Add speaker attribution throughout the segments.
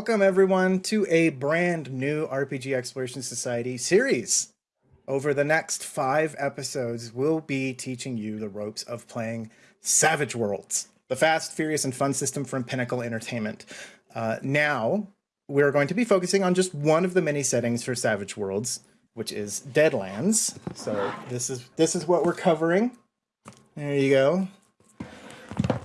Speaker 1: Welcome everyone to a brand new RPG Exploration Society series. Over the next five episodes, we'll be teaching you the ropes of playing Savage Worlds, the fast, furious, and fun system from Pinnacle Entertainment. Uh, now, we're going to be focusing on just one of the many settings for Savage Worlds, which is Deadlands. So this is this is what we're covering. There you go.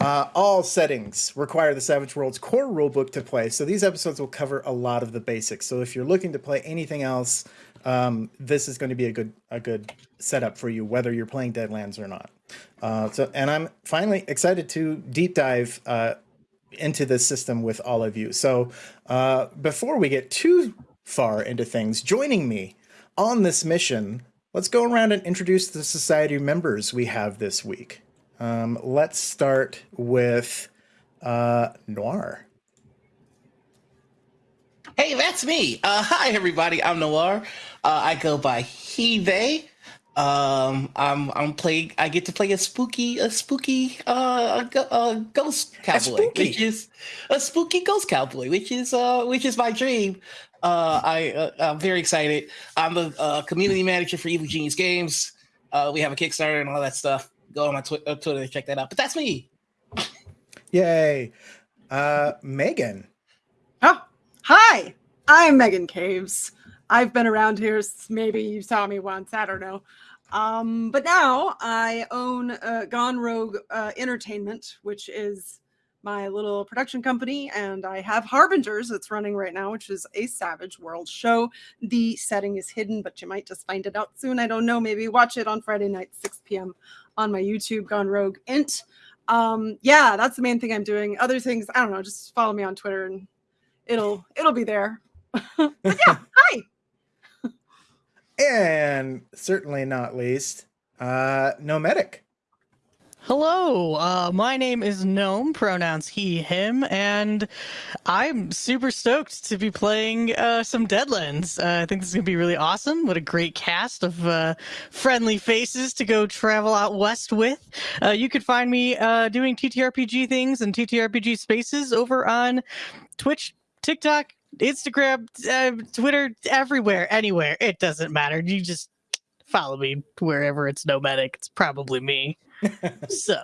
Speaker 1: Uh, all settings require the Savage Worlds core rulebook to play, so these episodes will cover a lot of the basics. So if you're looking to play anything else, um, this is going to be a good a good setup for you, whether you're playing Deadlands or not. Uh, so, and I'm finally excited to deep dive uh, into this system with all of you. So uh, before we get too far into things, joining me on this mission, let's go around and introduce the society members we have this week. Um, let's start with uh, Noir.
Speaker 2: Hey, that's me. Uh, hi, everybody. I'm Noir. Uh, I go by he, they. Um, I'm I'm playing. I get to play a spooky a spooky uh a, ghost cowboy, which is a spooky ghost cowboy, which is uh which is my dream. Uh, I uh, I'm very excited. I'm the uh, community manager for Evil Genius Games. Uh, we have a Kickstarter and all that stuff go on my tw- uh, Twitter to check that out. But that's me.
Speaker 1: Yay. Uh, Megan.
Speaker 3: Oh, hi. I'm Megan Caves. I've been around here. Maybe you saw me once. I don't know. Um, but now I own uh, Gone Rogue uh, Entertainment, which is my little production company, and I have Harbingers that's running right now, which is a Savage World show. The setting is hidden, but you might just find it out soon. I don't know. Maybe watch it on Friday night, 6 p.m. on my YouTube, Gone Rogue Int. Um, yeah, that's the main thing I'm doing. Other things, I don't know. Just follow me on Twitter, and it'll it'll be there. but yeah, hi.
Speaker 1: And certainly not least, uh, Nomadic.
Speaker 4: Hello, uh, my name is Gnome, pronouns he, him, and I'm super stoked to be playing uh, some Deadlands. Uh, I think this is going to be really awesome. What a great cast of uh, friendly faces to go travel out west with. Uh, you could find me uh, doing TTRPG things and TTRPG spaces over on Twitch, TikTok, Instagram, Twitter, everywhere, anywhere. It doesn't matter. You just follow me wherever it's nomadic. It's probably me. So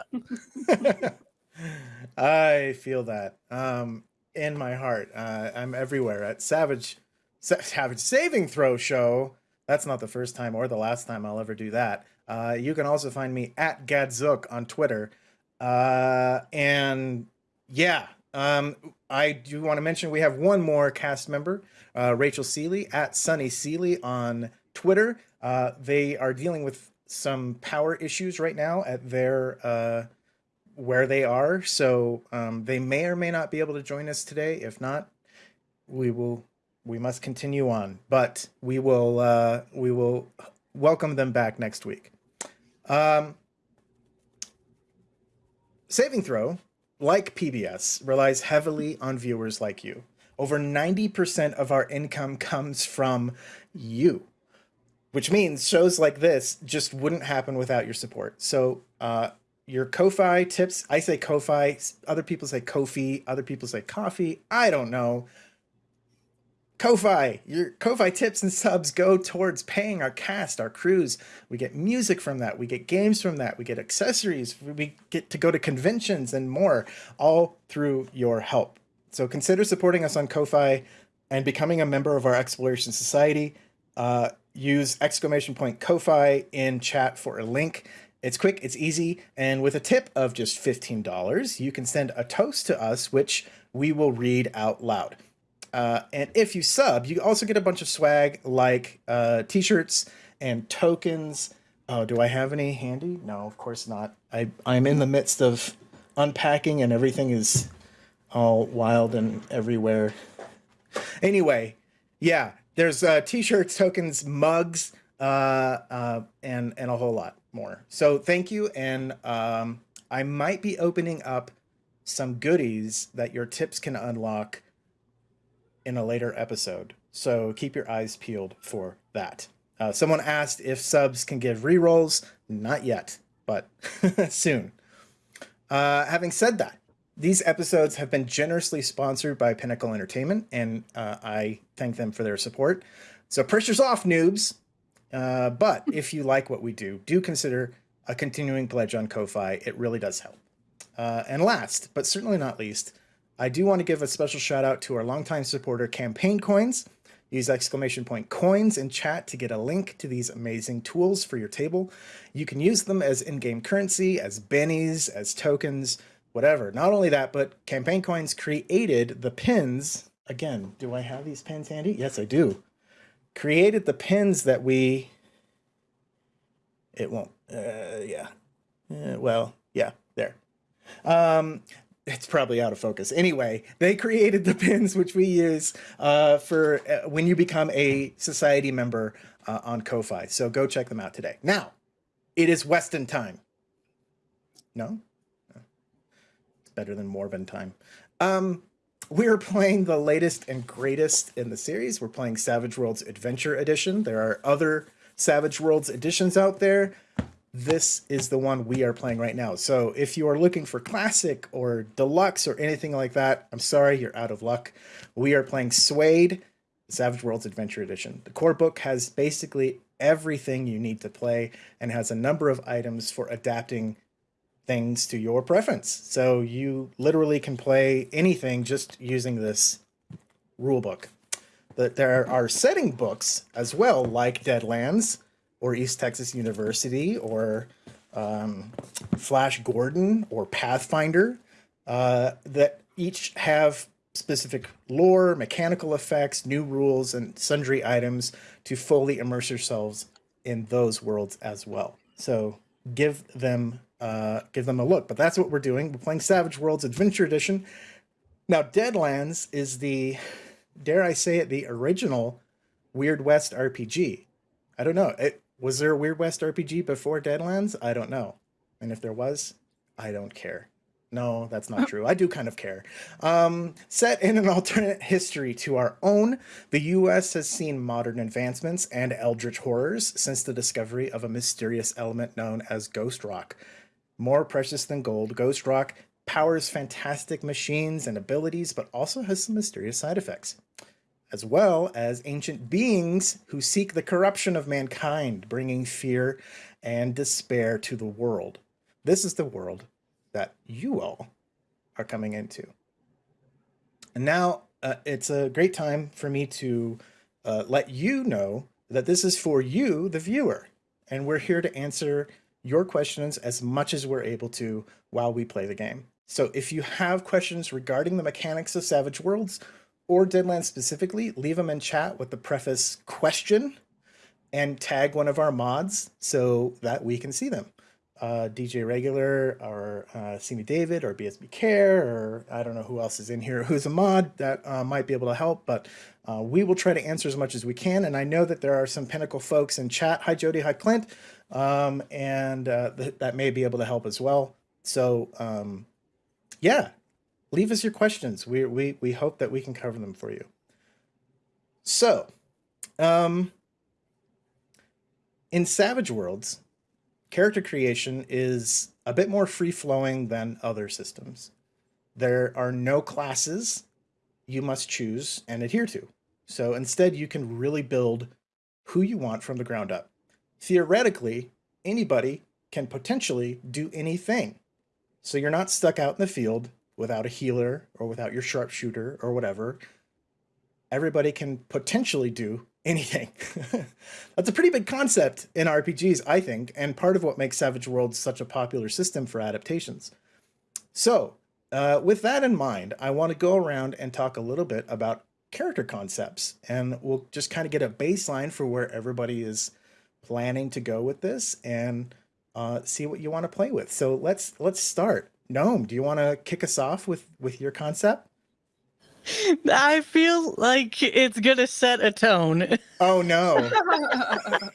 Speaker 1: I feel that um, in my heart. Uh, I'm everywhere at Savage Savage Saving Throw Show. That's not the first time or the last time I'll ever do that. Uh, you can also find me at Gadzook on Twitter. Uh, and yeah, um, I do want to mention we have one more cast member, uh, Rachel Seeley at Sunny Seeley on Twitter. Uh, they are dealing with some power issues right now at their uh, where they are. So um, they may or may not be able to join us today. If not, we will we must continue on. But we will uh, we will welcome them back next week. Um, Saving Throw, like PBS, relies heavily on viewers like you. Over 90% of our income comes from you which means shows like this just wouldn't happen without your support. So uh, your Ko-Fi tips, I say Ko-Fi, other people say Kofi, other people say coffee. I don't know. Ko-Fi, your Ko-Fi tips and subs go towards paying our cast, our crews. We get music from that. We get games from that. We get accessories. We get to go to conventions and more, all through your help. So consider supporting us on Ko-Fi and becoming a member of our Exploration Society. Uh, use exclamation point Ko-Fi in chat for a link. It's quick, it's easy, and with a tip of just $15, you can send a toast to us, which we will read out loud. Uh, and if you sub, you also get a bunch of swag like uh, t-shirts and tokens. Oh, do I have any handy? No, of course not. I, I'm in the midst of unpacking and everything is all wild and everywhere. Anyway, yeah, there's uh, t-shirts, tokens, mugs, uh, uh, and and a whole lot more. So thank you, and um, I might be opening up some goodies that your tips can unlock in a later episode. So keep your eyes peeled for that. Uh, someone asked if subs can give rerolls. Not yet, but soon. Uh, having said that, these episodes have been generously sponsored by Pinnacle Entertainment, and uh, I thank them for their support. So pressure's off, noobs. Uh, but if you like what we do, do consider a continuing pledge on Ko-Fi. It really does help. Uh, and last, but certainly not least, I do want to give a special shout out to our longtime supporter, Campaign Coins. Use exclamation point coins in chat to get a link to these amazing tools for your table. You can use them as in-game currency, as bennies, as tokens, whatever. Not only that, but Campaign Coins created the pins. Again, do I have these pins handy? Yes, I do. Created the pins that we... It won't. Uh, yeah. Uh, well, yeah, there. Um, it's probably out of focus. Anyway, they created the pins which we use uh, for uh, when you become a society member uh, on Ko-Fi. So go check them out today. Now, it is Weston time. No? Better than Morven time. Um, we're playing the latest and greatest in the series. We're playing Savage Worlds Adventure Edition. There are other Savage Worlds editions out there this is the one we are playing right now. So if you are looking for classic or deluxe or anything like that, I'm sorry, you're out of luck. We are playing SWADE, Savage Worlds Adventure Edition. The core book has basically everything you need to play and has a number of items for adapting things to your preference. So you literally can play anything just using this rule book. But there are setting books as well, like Deadlands, or East Texas University or um, Flash Gordon or Pathfinder uh, that each have specific lore, mechanical effects, new rules, and sundry items to fully immerse yourselves in those worlds as well. So give them uh, give them a look. But that's what we're doing. We're playing Savage Worlds Adventure Edition. Now, Deadlands is the, dare I say it, the original Weird West RPG. I don't know. It, was there a Weird West RPG before Deadlands? I don't know. And if there was, I don't care. No, that's not true. I do kind of care. Um, set in an alternate history to our own, the US has seen modern advancements and eldritch horrors since the discovery of a mysterious element known as ghost rock. More precious than gold, ghost rock powers fantastic machines and abilities, but also has some mysterious side effects as well as ancient beings who seek the corruption of mankind, bringing fear and despair to the world. This is the world that you all are coming into. And now uh, it's a great time for me to uh, let you know that this is for you, the viewer. And we're here to answer your questions as much as we're able to while we play the game. So if you have questions regarding the mechanics of Savage Worlds or Deadlands specifically, leave them in chat with the preface question and tag one of our mods so that we can see them. Uh, DJ Regular or uh, Simi David or BSB Care or I don't know who else is in here who's a mod that uh, might be able to help, but uh, we will try to answer as much as we can. And I know that there are some Pinnacle folks in chat. Hi, Jody. Hi, Clint. Um, and uh, th that may be able to help as well. So um, yeah, leave us your questions. We, we, we hope that we can cover them for you. So, um, in Savage Worlds, character creation is a bit more free-flowing than other systems. There are no classes you must choose and adhere to. So instead, you can really build who you want from the ground up. Theoretically, anybody can potentially do anything. So you're not stuck out in the field without a healer or without your sharpshooter or whatever, everybody can potentially do anything. That's a pretty big concept in RPGs, I think, and part of what makes Savage Worlds such a popular system for adaptations. So, uh, with that in mind, I want to go around and talk a little bit about character concepts, and we'll just kind of get a baseline for where everybody is planning to go with this and uh, see what you want to play with. So let's let's start. Gnome, do you want to kick us off with with your concept?
Speaker 4: I feel like it's gonna set a tone.
Speaker 1: Oh no.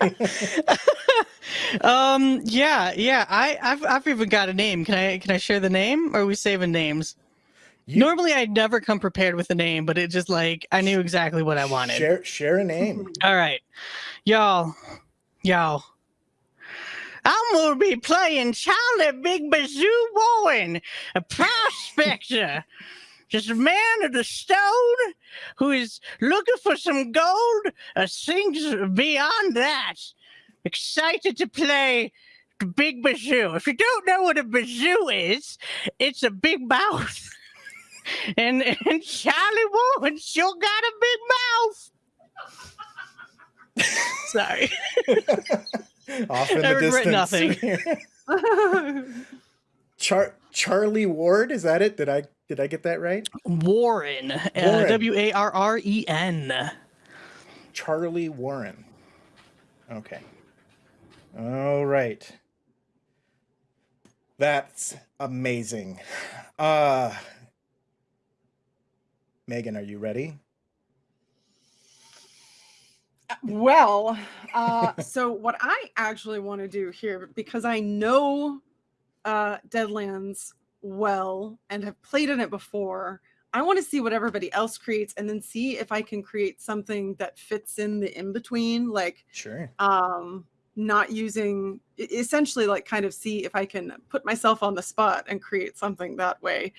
Speaker 4: um. Yeah. Yeah. I. I've. I've even got a name. Can I? Can I share the name? Or are we saving names? You, Normally, I'd never come prepared with a name, but it just like I knew exactly what I wanted.
Speaker 1: Share. Share a name.
Speaker 4: All right, y'all. Y'all. I'm gonna be playing Charlie Big Bazoo Warren, a prospector, just a man of the stone who is looking for some gold, or things beyond that. Excited to play the Big Bazoo. If you don't know what a bazoo is, it's a big mouth. and and Charlie Warren sure got a big mouth. Sorry.
Speaker 1: Off in
Speaker 4: I
Speaker 1: the
Speaker 4: regret
Speaker 1: distance. Char- Charlie Ward, is that it? Did I did I get that right?
Speaker 4: Warren. Uh,
Speaker 1: Warren.
Speaker 4: W A R R E N.
Speaker 1: Charlie Warren. Okay. All right. That's amazing. Uh Megan, are you ready?
Speaker 3: Well, uh, so what I actually want to do here, because I know uh, Deadlands well and have played in it before, I want to see what everybody else creates and then see if I can create something that fits in the in between, like
Speaker 1: Sure.
Speaker 3: um, not using essentially like kind of see if I can put myself on the spot and create something that way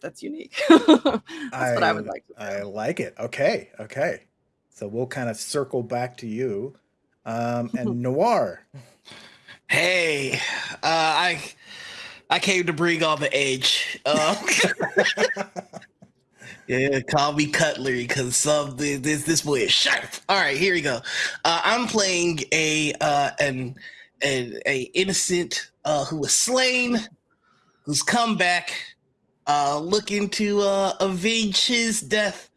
Speaker 3: that's unique. that's what I would like to.
Speaker 1: I like it. Okay. Okay. So we'll kind of circle back to you. Um and Noir.
Speaker 2: Hey, uh, I I came to bring all the edge. Uh, yeah, call me Cutlery because some this this boy is sharp. All right, here we go. Uh, I'm playing a uh, an, an a innocent uh, who was slain, who's come back, uh, looking to uh, avenge his death.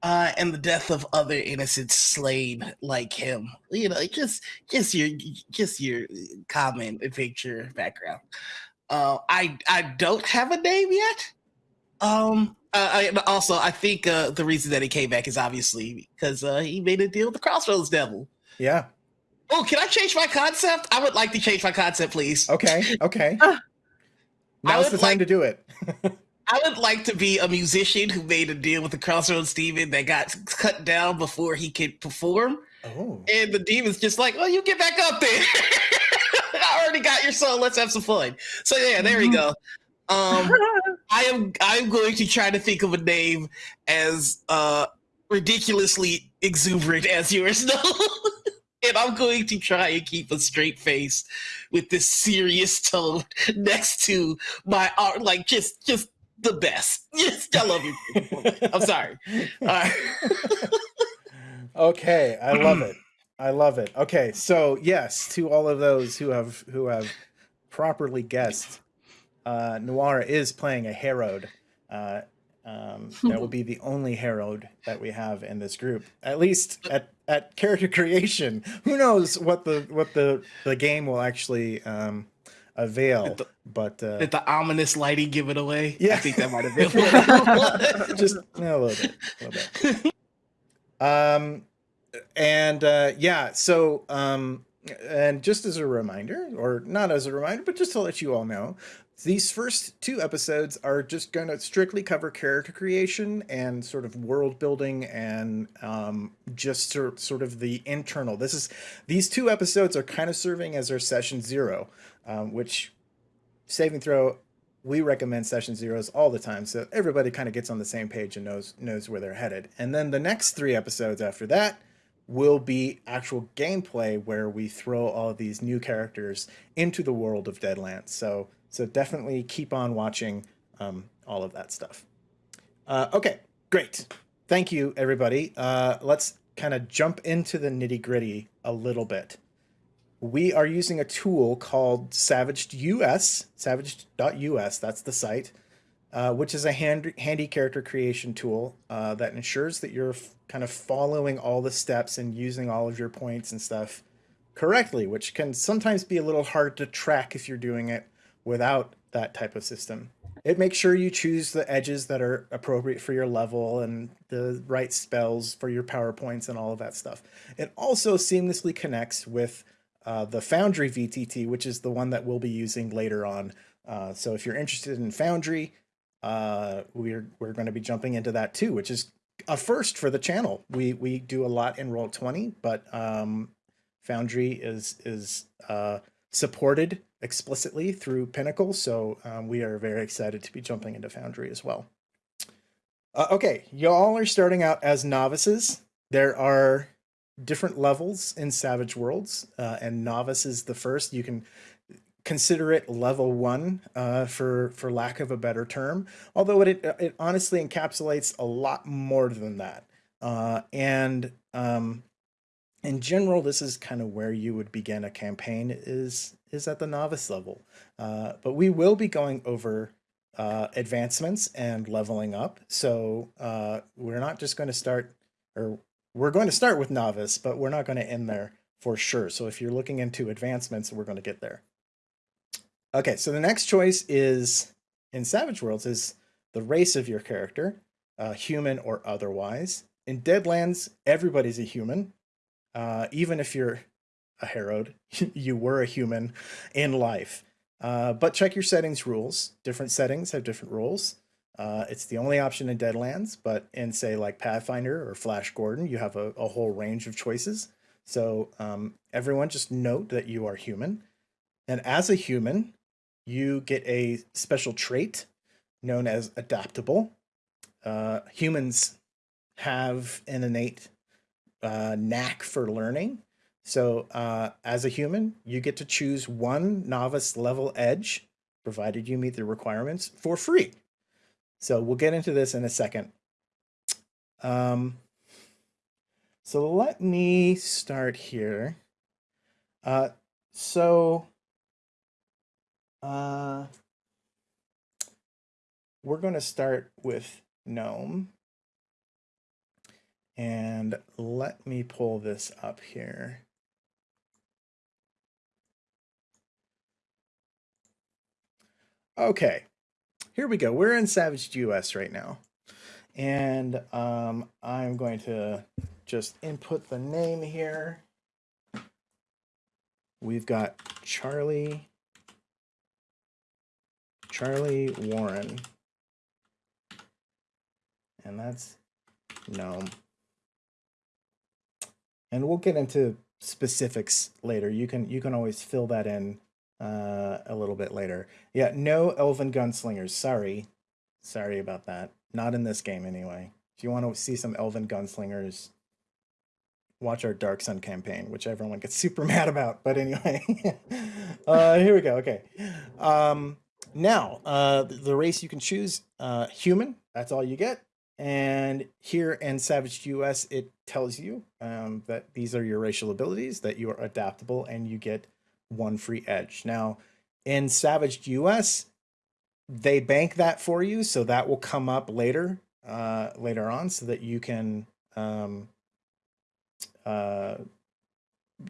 Speaker 2: Uh, and the death of other innocents slain like him. You know, just just your just your common picture background. Uh, I I don't have a name yet. Um, uh, I, also I think uh, the reason that he came back is obviously because uh, he made a deal with the Crossroads Devil.
Speaker 1: Yeah.
Speaker 2: Oh, can I change my concept? I would like to change my concept, please.
Speaker 1: Okay. Okay. Now's the time
Speaker 2: like-
Speaker 1: to do it.
Speaker 2: I would like to be a musician who made a deal with the Crossroads Demon that got cut down before he could perform.
Speaker 1: Oh.
Speaker 2: And the demon's just like, well, you get back up there. I already got your soul. Let's have some fun. So yeah, there we go. Um, I am I'm going to try to think of a name as uh ridiculously exuberant as yours no. and I'm going to try and keep a straight face with this serious tone next to my art like just just the best. Yes, I love you. I'm sorry. All right.
Speaker 1: okay, I love it. I love it. Okay, so yes, to all of those who have who have properly guessed, uh, Noir is playing a Harrowed. Uh, um, that will be the only Harrowed that we have in this group, at least at, at character creation. Who knows what the what the the game will actually um, avail?
Speaker 2: The-
Speaker 1: But uh,
Speaker 2: Did the ominous lighting give it away?
Speaker 1: Yeah.
Speaker 2: I think that might have been what it was.
Speaker 1: just a little bit, a little bit. Um, and uh, yeah, so um, and just as a reminder, or not as a reminder, but just to let you all know, these first two episodes are just going to strictly cover character creation and sort of world building and um, just sort sort of the internal. This is these two episodes are kind of serving as our session zero, um, which saving throw we recommend session zeros all the time so everybody kind of gets on the same page and knows knows where they're headed and then the next three episodes after that will be actual gameplay where we throw all of these new characters into the world of deadlands so so definitely keep on watching um, all of that stuff. Uh, okay great. Thank you everybody. Uh, let's kind of jump into the nitty gritty a little bit. We are using a tool called Savaged US, savaged.us, that's the site, uh, which is a hand, handy character creation tool uh, that ensures that you're kind of following all the steps and using all of your points and stuff correctly, which can sometimes be a little hard to track if you're doing it without that type of system. It makes sure you choose the edges that are appropriate for your level and the right spells for your Power Points and all of that stuff. It also seamlessly connects with uh, the Foundry VTT, which is the one that we'll be using later on. Uh, so if you're interested in Foundry, uh, we're we're going to be jumping into that too, which is a first for the channel. We we do a lot in Roll Twenty, but um, Foundry is is uh, supported explicitly through Pinnacle, so um, we are very excited to be jumping into Foundry as well. Uh, okay, y'all are starting out as novices. There are different levels in Savage Worlds, uh, and novice is the first. You can consider it level one uh, for for lack of a better term. Although it it honestly encapsulates a lot more than that. Uh, and um, in general, this is kind of where you would begin a campaign is is at the novice level. Uh, but we will be going over uh, advancements and leveling up. So uh, we're not just going to start, or we're going to start with novice, but we're not going to end there for sure. So if you're looking into advancements, we're going to get there. Okay, so the next choice is in Savage Worlds is the race of your character, uh, human or otherwise. In Deadlands, everybody's a human. Uh, even if you're a Harrowed, you were a human in life. Uh, but check your settings rules. Different settings have different rules. Uh, it's the only option in Deadlands, but in say like Pathfinder or Flash Gordon, you have a, a whole range of choices. So um, everyone just note that you are human. And as a human, you get a special trait known as adaptable. Uh, humans have an innate uh, knack for learning. So uh, as a human, you get to choose one novice level edge, provided you meet the requirements, for free. So we'll get into this in a second. Um, so let me start here. Uh, so uh, we're going to start with GNOME. And let me pull this up here. Okay, here we go. We're in Savage US right now. And um, I'm going to just input the name here. We've got Charlie, Charlie Warren. And that's gnome. And we'll get into specifics later. You can you can always fill that in uh, a little bit later. Yeah, no elven gunslingers. Sorry. Sorry about that. Not in this game, anyway. If you want to see some elven gunslingers, watch our Dark Sun campaign, which everyone gets super mad about. But anyway, uh, here we go. Okay. Um, now, uh, the race you can choose, uh, human. That's all you get. And here in Savage US, it tells you um, that these are your racial abilities, that you are adaptable, and you get one free edge. Now, in Savage US, they bank that for you, so that will come up later, uh, later on, so that you can, um, uh,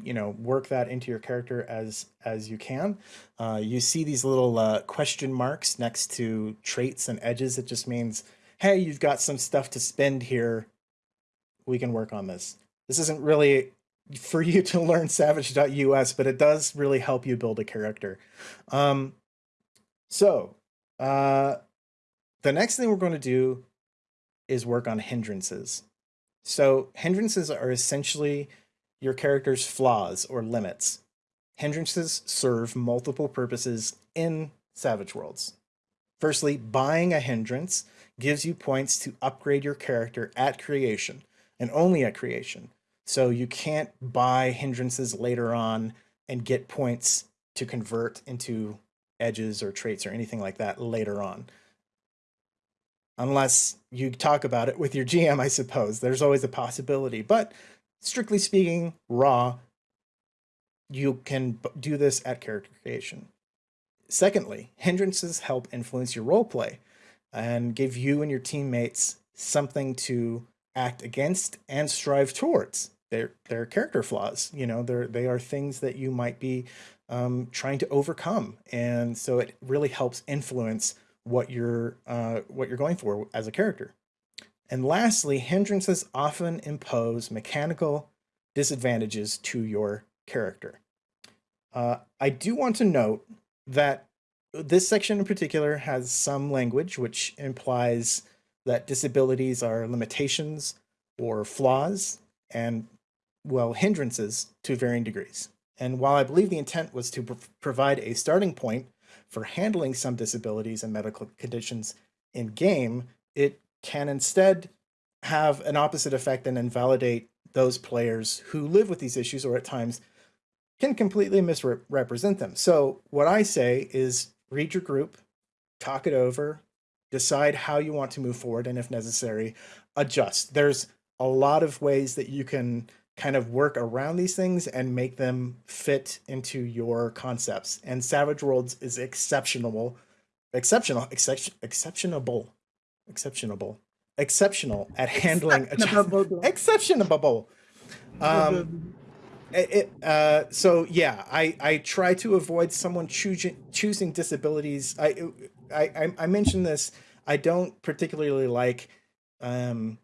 Speaker 1: you know, work that into your character as as you can. Uh, you see these little uh, question marks next to traits and edges. It just means, hey, you've got some stuff to spend here. We can work on this. This isn't really for you to learn savage.us, but it does really help you build a character. Um, so, uh, the next thing we're going to do is work on hindrances. So, hindrances are essentially your character's flaws or limits. Hindrances serve multiple purposes in Savage Worlds. Firstly, buying a hindrance gives you points to upgrade your character at creation and only at creation. So you can't buy hindrances later on and get points to convert into edges or traits or anything like that later on. Unless you talk about it with your GM, I suppose. There's always a possibility. But strictly speaking, raw, you can do this at character creation. Secondly, hindrances help influence your roleplay and give you and your teammates something to act against and strive towards. They're they're character flaws you know they're they are things that you might be um, trying to overcome. And so it really helps influence what you're uh, what you're going for as a character. And lastly hindrances often impose mechanical disadvantages to your character. Uh, i do want to note that this section in particular has some language which implies that disabilities are limitations or flaws and well, hindrances to varying degrees. And while I believe the intent was to pr- provide a starting point for handling some disabilities and medical conditions in game, it can instead have an opposite effect and invalidate those players who live with these issues or at times can completely misrepresent them. So, what I say is read your group, talk it over, decide how you want to move forward, and if necessary, adjust. There's a lot of ways that you can kind of work around these things and make them fit into your concepts. And Savage Worlds is exceptional, exceptional, exception, exceptionable, exceptionable, exceptional at handling
Speaker 3: Exceptionable.
Speaker 1: exceptionable. Um, it, uh, so yeah, I, I try to avoid someone choosing choosing disabilities. I, I I I mentioned this. I don't particularly like um,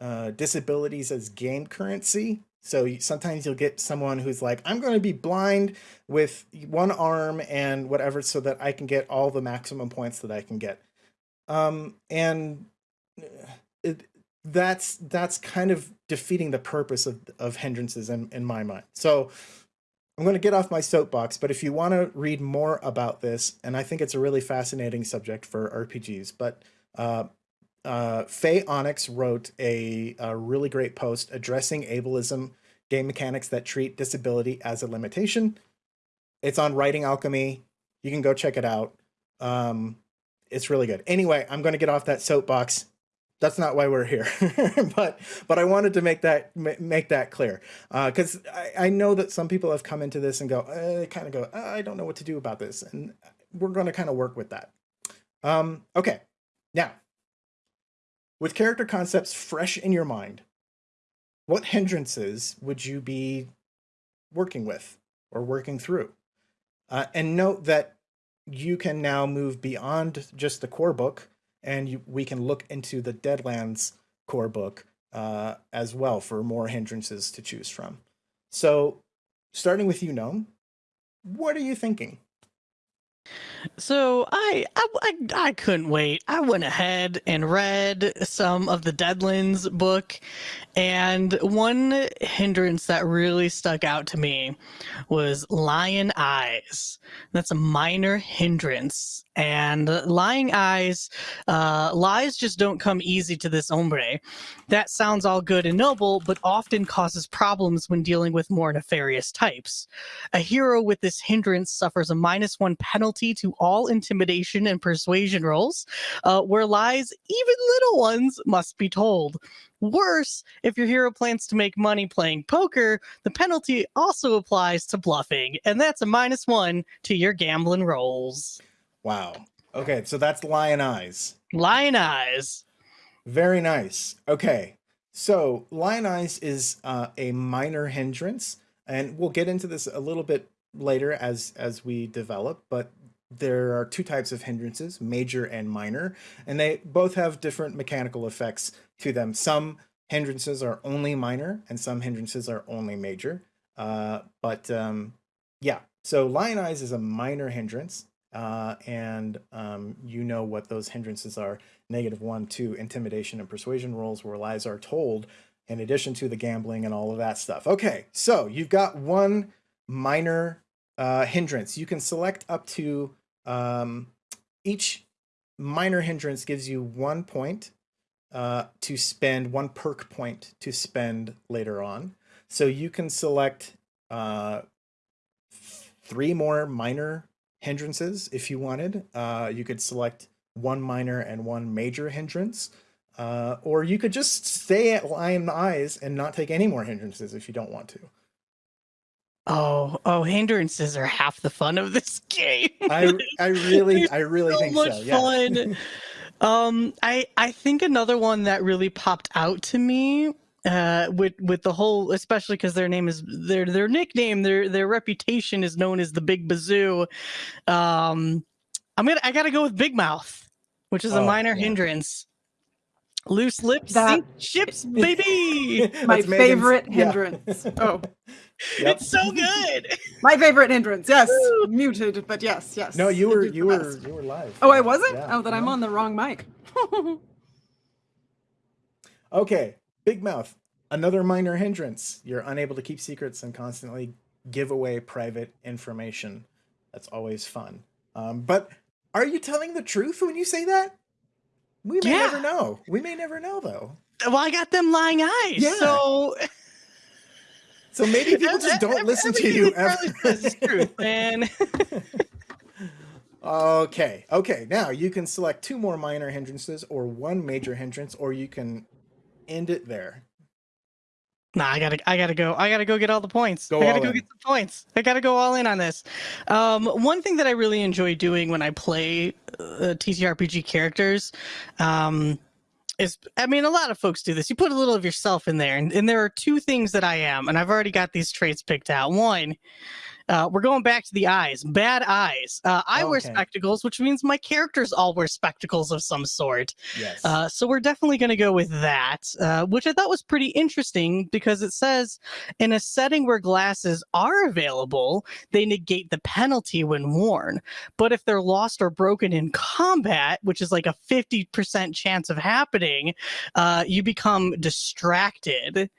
Speaker 1: uh, disabilities as game currency. So sometimes you'll get someone who's like, I'm going to be blind with one arm and whatever, so that I can get all the maximum points that I can get. Um, and uh, it, that's that's kind of defeating the purpose of of hindrances in, in my mind. So I'm going to get off my soapbox, but if you want to read more about this, and I think it's a really fascinating subject for RPGs, but uh, uh, Fay Onyx wrote a, a really great post addressing ableism game mechanics that treat disability as a limitation. It's on Writing Alchemy. You can go check it out. Um, it's really good. Anyway, I'm going to get off that soapbox that's not why we're here. But but i wanted to make that make that clear. Because uh, I, I know that some people have come into this and go uh, kind of go uh, i don't know what to do about this. And we're going to kind of work with that. Um, okay. Now with character concepts fresh in your mind what hindrances would you be working with or working through? Uh, and note that you can now move beyond just the core book and you, we can look into the Deadlands core book uh, as well for more hindrances to choose from. So, starting with you, Gnome, what are you thinking?
Speaker 4: So I, I, I I couldn't wait. I went ahead and read some of the Deadlands book, and one hindrance that really stuck out to me was lyin' eyes. That's a minor hindrance, and lying eyes, uh, lies just don't come easy to this hombre. That sounds all good and noble, but often causes problems when dealing with more nefarious types. A hero with this hindrance suffers a minus one penalty to all intimidation and persuasion rolls, uh, where lies, even little ones, must be told. Worse, if your hero plans to make money playing poker, the penalty also applies to bluffing, and that's a minus one to your gambling rolls.
Speaker 1: Wow. Okay, so that's Lyin' Eyes.
Speaker 4: Lyin' Eyes.
Speaker 1: Very nice. Okay, so Lyin' Eyes is uh, a minor hindrance, and we'll get into this a little bit later as as we develop. But there are two types of hindrances, major and minor, and they both have different mechanical effects to them. Some hindrances are only minor, and some hindrances are only major. Uh, but um, yeah, so Lyin' Eyes is a minor hindrance, uh, and um, you know what those hindrances are negative one, two, intimidation and persuasion rolls where lies are told, in addition to the gambling and all of that stuff. Okay, so you've got one minor uh, hindrance. You can select up to um, each minor hindrance gives you one point uh, to spend, one perk point to spend later on. So you can select uh, three more minor hindrances if you wanted. Uh, you could select one minor and one major hindrance. Uh, or you could just stay at Lyin' Eyes and not take any more hindrances if you don't want to.
Speaker 4: Oh, oh, hindrances are half the fun of this game.
Speaker 1: I I really I really
Speaker 4: so
Speaker 1: think
Speaker 4: much
Speaker 1: so. Yeah.
Speaker 4: fun. um, I I think another one that really popped out to me uh with with the whole especially because their name is their their nickname their their reputation is known as the big bazoo um i'm gonna i gotta go with big mouth which is a
Speaker 1: Oh,
Speaker 4: minor
Speaker 1: yeah.
Speaker 4: hindrance loose lips
Speaker 3: That-
Speaker 4: sink ships baby
Speaker 3: My
Speaker 1: That's Megan's-
Speaker 3: favorite
Speaker 1: yeah.
Speaker 3: hindrance. Oh,
Speaker 1: Yep.
Speaker 4: it's so good
Speaker 3: my favorite hindrance. Yes, muted, but yes, yes.
Speaker 1: No, you were you were
Speaker 3: best.
Speaker 1: you were live.
Speaker 3: Oh, I wasn't.
Speaker 1: Yeah.
Speaker 3: Oh, then I'm on the wrong mic.
Speaker 1: Okay, big mouth. Another minor hindrance. You're unable to keep secrets and constantly give away private information. That's always fun. Um, but are you telling the truth when you say that? We may
Speaker 4: Yeah.
Speaker 1: never know. We may never know though.
Speaker 4: Well, I got them lying eyes.
Speaker 1: Yeah.
Speaker 4: So
Speaker 1: So maybe people just don't listen to you ever.
Speaker 4: Charlie says is true, man.
Speaker 1: Okay, okay. Now you can select two more minor hindrances or one major hindrance, or you can end it there.
Speaker 4: Nah, I gotta, I gotta go. I gotta go get all the points.
Speaker 1: Go
Speaker 4: I gotta go
Speaker 1: in.
Speaker 4: get some points. I gotta go all in on this. Um, one thing that I really enjoy doing when I play uh, TTRPG characters, um, is I mean, a lot of folks do this. You put a little of yourself in there, and, and there are two things that I am, and I've already got these traits picked out. One. Uh, we're going back to the eyes. Bad eyes. Uh, I wear spectacles, which means my characters all wear spectacles of some sort.
Speaker 1: Yes.
Speaker 4: Uh, so we're definitely going to go with that, uh, which I thought was pretty interesting because it says in a setting where glasses are available, they negate the penalty when worn. But if they're lost or broken in combat, which is like a 50% chance of happening, uh, you become distracted.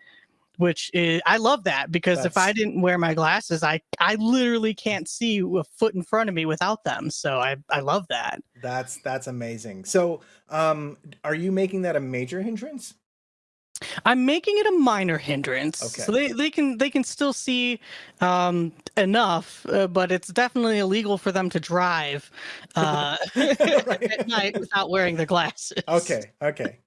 Speaker 4: Which is, I love that because if I didn't wear my glasses, I I literally can't see a foot in front of me without them. So I I love that.
Speaker 1: that's that's amazing. So, um, are you making that a major hindrance?
Speaker 4: I'm making it a minor hindrance,
Speaker 1: Okay.
Speaker 4: so they, they can they can still see um, enough, uh, but it's definitely illegal for them to drive uh, at night without wearing their glasses.
Speaker 1: Okay, okay.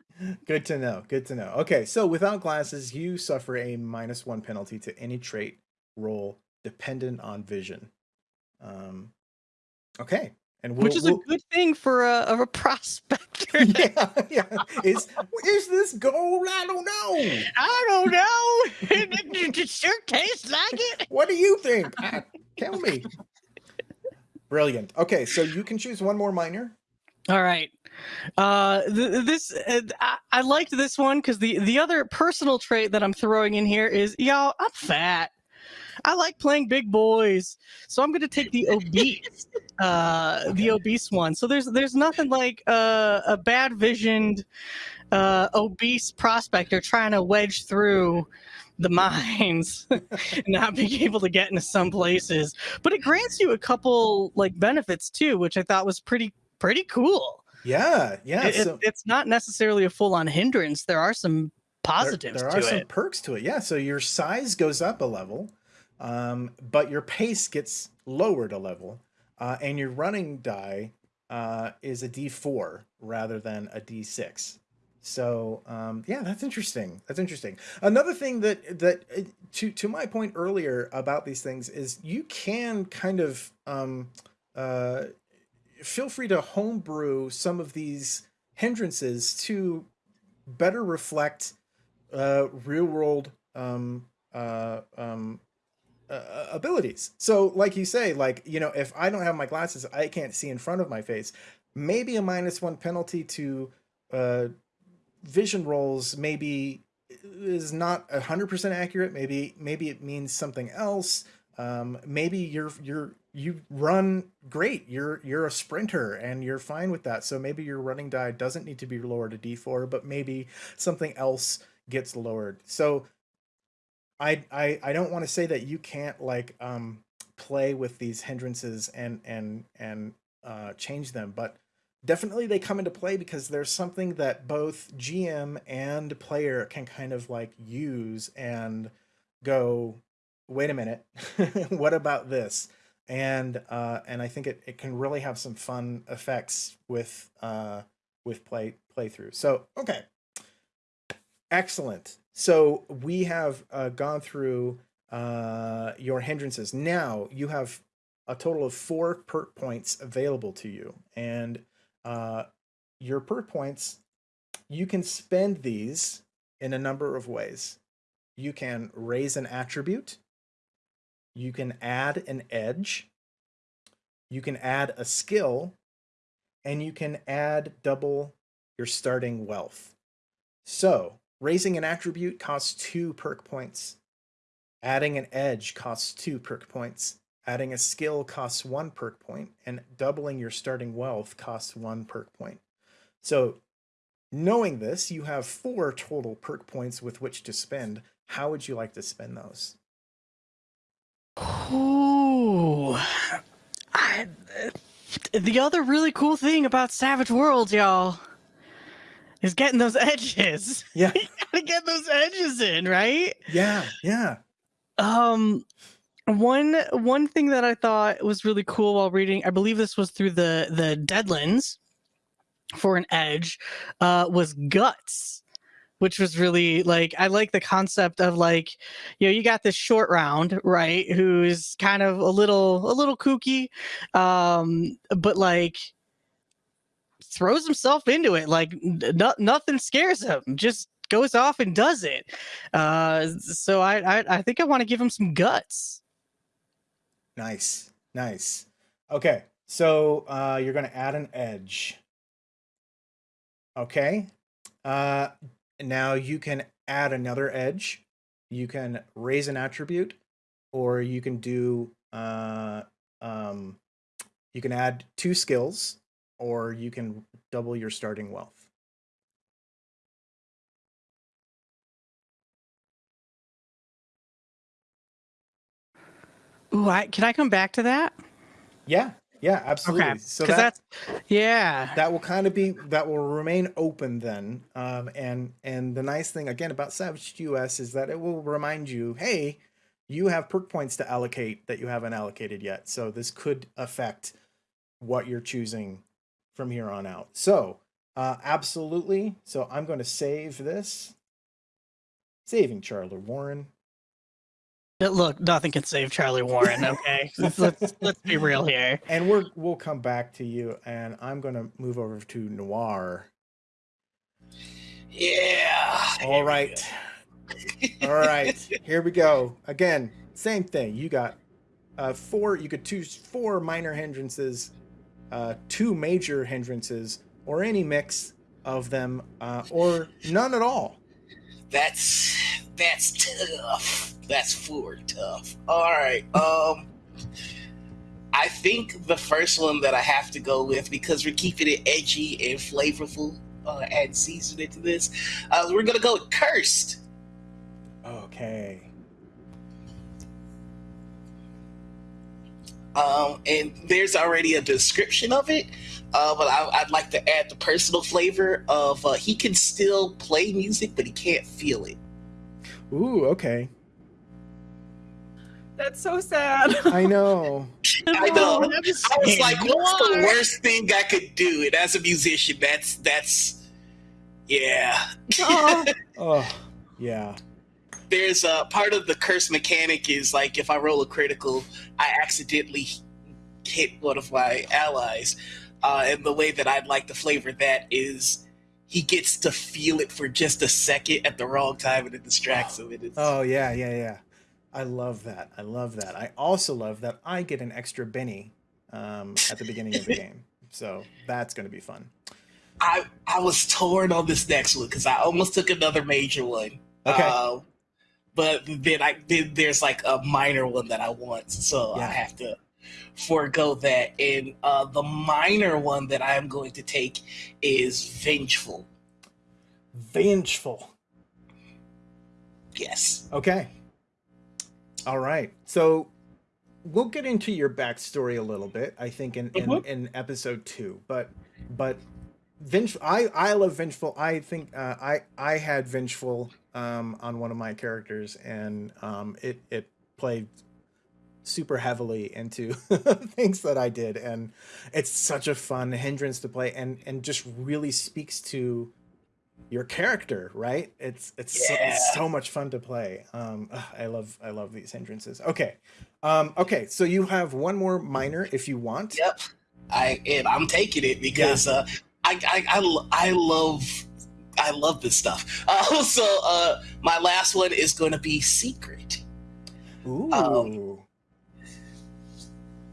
Speaker 1: Good to know. Good to know. Okay, so without glasses, you suffer a minus one penalty to any trait roll dependent on vision. Um, okay, and we'll,
Speaker 4: which is
Speaker 1: we'll-
Speaker 4: a good thing for a, of a prospector.
Speaker 1: yeah, yeah. Is is this gold? I don't know.
Speaker 4: I don't know. it, it sure tastes like it.
Speaker 1: What do you think? Tell me. Brilliant. Okay, so you can choose one more minor.
Speaker 4: All right. Uh, th- this uh, I-, I liked this one because the the other personal trait that I'm throwing in here is y'all. I'm fat. I like playing big boys, so I'm gonna take the obese, uh, the obese one. So there's there's nothing like uh, a bad visioned, uh, obese prospector trying to wedge through the mines and not being able to get into some places. But it grants you a couple like benefits too, which I thought was pretty pretty cool.
Speaker 1: Yeah, yeah.
Speaker 4: It- it- it's not necessarily a full on hindrance. There are some positives
Speaker 1: there
Speaker 4: to
Speaker 1: are some
Speaker 4: it.
Speaker 1: perks to it. Yeah, so your size goes up a level, um, but your pace gets lowered a level, uh, and your running die uh, is a D4 rather than a D6. So um, yeah, that's interesting. That's interesting. Another thing that that uh, to to my point earlier about these things is you can kind of um, uh, feel free to homebrew some of these hindrances to better reflect uh, real world um, uh, um, uh, abilities. So, like you say, like you know, if I don't have my glasses, I can't see in front of my face. Maybe a minus one penalty to uh, vision rolls. Maybe is not hundred percent accurate. Maybe maybe it means something else. Um, maybe you're you're you run great. You're you're a sprinter and you're fine with that. So maybe your running die doesn't need to be lowered to D4, but maybe something else gets lowered. So I I I don't want to say that you can't like um play with these hindrances and and and uh change them, but definitely they come into play because there's something that both GM and player can kind of like use and go wait a minute what about this and uh and i think it, it can really have some fun effects with uh with play playthrough. So okay. Excellent. So we have uh, gone through uh your hindrances. Now you have a total of four perk points available to you. And uh your perk points you can spend these in a number of ways. You can raise an attribute you can add an edge, you can add a skill, and you can add double your starting wealth. So, raising an attribute costs two perk points, adding an edge costs two perk points, adding a skill costs one perk point, and doubling your starting wealth costs one perk point. So, knowing this, you have four total perk points with which to spend. How would you like to spend those?
Speaker 4: Ooh. I, the other really cool thing about Savage Worlds, y'all, is getting those edges.
Speaker 1: Yeah.
Speaker 4: you gotta get those edges in, right?
Speaker 1: Yeah. Yeah.
Speaker 4: Um, one one thing that I thought was really cool while reading, I believe this was through the the Deadlands for an edge, uh, was guts, which was really like I like the concept of like, you know, you got this short round, right? Who's kind of a little a little kooky, um, but like throws himself into it like no, nothing scares him just goes off and does it uh so i i, I think i want to give him some guts
Speaker 1: Nice. Nice. Okay. So uh, you're going to add an edge. Okay. Uh, now you can add another edge. You can raise an attribute, or you can do. Uh, um, you can add two skills, or you can double your starting wealth.
Speaker 4: Ooh, I, can i come back to that
Speaker 1: Yeah. Yeah. Absolutely.
Speaker 4: okay
Speaker 1: So that,
Speaker 4: that's yeah.
Speaker 1: that will kind of be that will remain open then um, and and the nice thing again about savaged us is that it will remind you hey you have perk points to allocate that you haven't allocated yet. So this could affect what you're choosing from here on out. So uh, absolutely. So i'm going to save this. Saving charlie warren
Speaker 4: look nothing can save charlie warren okay let's, let's let's be real here
Speaker 1: and we're we'll come back to you and i'm going to move over to noir
Speaker 2: Yeah.
Speaker 1: All right. All right. Here we go. Again, same thing. You got uh, four. You could choose four minor hindrances, uh, two major hindrances, or any mix of them, uh, or none at all.
Speaker 2: That's that's tough. That's four tough. All right. Um, I think the first one that I have to go with because we're keeping it edgy and flavorful uh, and seasoning to this. Uh, we're gonna go with cursed.
Speaker 1: Okay.
Speaker 2: Um, and there's already a description of it, uh, but I, I'd like to add the personal flavor of uh, he can still play music, but he can't feel it.
Speaker 1: Ooh. Okay.
Speaker 3: That's so sad.
Speaker 1: I know.
Speaker 2: I know.
Speaker 4: I'm just
Speaker 2: I was like, what's the worst thing I could do? And as a musician, that's that's yeah.
Speaker 3: Oh,
Speaker 1: Oh, yeah.
Speaker 2: There's a part of the curse mechanic is like if I roll a critical, I accidentally hit one of my allies. Uh, and the way that I'd like to flavor that is he gets to feel it for just a second at the wrong time and it distracts him. It's,
Speaker 1: Oh, yeah, yeah, yeah. I love that. I love that. I also love that I get an extra Benny um, at the beginning of the game. So that's going to be fun.
Speaker 2: I I was torn on this next one because I almost took another major one.
Speaker 1: Okay.
Speaker 2: Uh, but then I then there's like a minor one that I want, so I have to forego that. And uh, the minor one that I am going to take is vengeful.
Speaker 1: Vengeful.
Speaker 2: Yes.
Speaker 1: Okay. All right. So we'll get into your backstory a little bit, I think, in, in,
Speaker 2: Mhm.
Speaker 1: in episode two. But but vengeful I, I love vengeful. I think uh, I I had vengeful um, on one of my characters and um, it it played super heavily into things that I did and it's such a fun hindrance to play and and just really speaks to your character, right? It's it's, so, it's so much fun to play. Um, ugh, I love I love these hindrances. Okay, um, okay. So you have one more minor if you want.
Speaker 2: Yep. I and I'm taking it because uh, I, I I I love I love this stuff. Uh, so uh, my last one is going to be secret.
Speaker 1: Ooh.
Speaker 2: Um,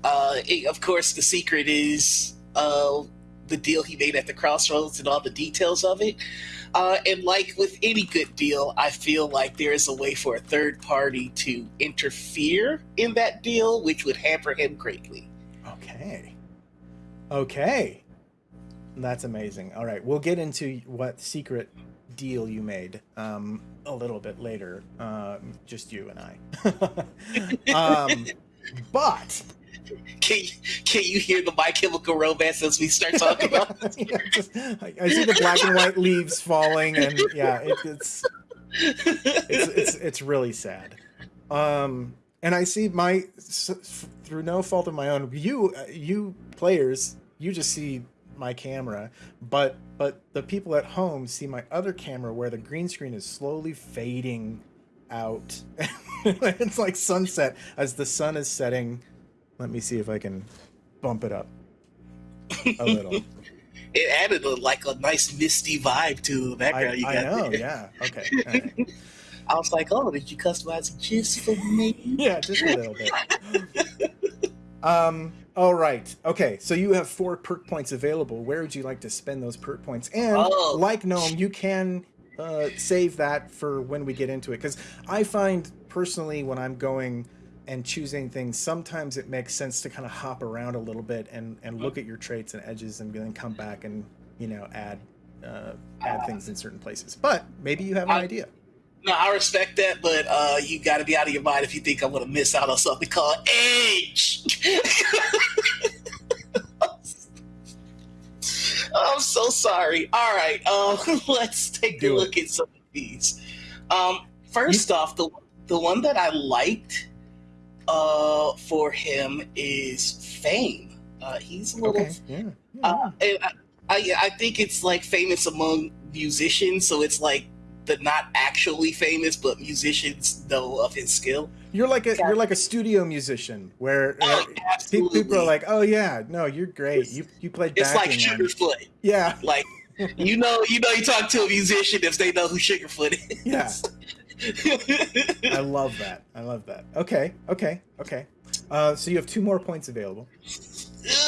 Speaker 2: Uh, of course, the secret is uh, the deal he made at the crossroads and all the details of it. Uh, and like with any good deal, I feel like there is a way for a third party to interfere in that deal, which would hamper him greatly.
Speaker 1: okay. Okay. That's amazing. All right, we'll get into what secret deal you made um, a little bit later, uh, just you and I. um, but
Speaker 2: Can you, can you hear the My Chemical Romance as we start talking about this?
Speaker 1: yeah, just, I, I see the black and white leaves falling, and yeah, it, it's it's it's it's really sad. Um, and I see my through no fault of my own, you uh, you players, you just see my camera, but but the people at home see my other camera where the green screen is slowly fading out. it's like sunset as the sun is setting. Let me see if I can bump it up a little.
Speaker 2: It added a, like a nice misty vibe to the
Speaker 1: I,
Speaker 2: background. you
Speaker 1: I know,
Speaker 2: there.
Speaker 1: yeah. Okay. right.
Speaker 2: I was like, oh, did you customize it just for me?
Speaker 1: Yeah, just a little bit. um, all right. Okay, so you have four perk points available. Where would you like to spend those perk points? And
Speaker 2: Oh.
Speaker 1: like Gnome, you can uh, save that for when we get into it. Because I find personally when I'm going and choosing things, sometimes it makes sense to kind of hop around a little bit and, and look at your traits and edges and then come back and, you know, add uh, add things in certain places. But maybe you have an
Speaker 2: I-
Speaker 1: idea.
Speaker 2: No, I respect that, but uh, you got to be out of your mind if you think I'm going to miss out on something called age. I'm so sorry. All right, um, let's take
Speaker 1: Do
Speaker 2: a
Speaker 1: it.
Speaker 2: look at some of these. Um, first off, the the one that I liked uh, for him is Fame. Uh, he's a little
Speaker 1: Okay. Yeah. yeah.
Speaker 2: uh, I, I, I think it's like famous among musicians, so it's like the not actually famous, but musicians know of his skill.
Speaker 1: You're like a you're like a studio musician where uh,
Speaker 2: Oh,
Speaker 1: pe- people are like, "Oh yeah, no, you're great. You you played
Speaker 2: it's like Sugarfoot.
Speaker 1: yeah,
Speaker 2: Like you know, you know, you talk to a musician if they know who Sugarfoot is.
Speaker 1: yeah." I love that. I love that. Okay, okay, okay. Uh, so you have two more points available.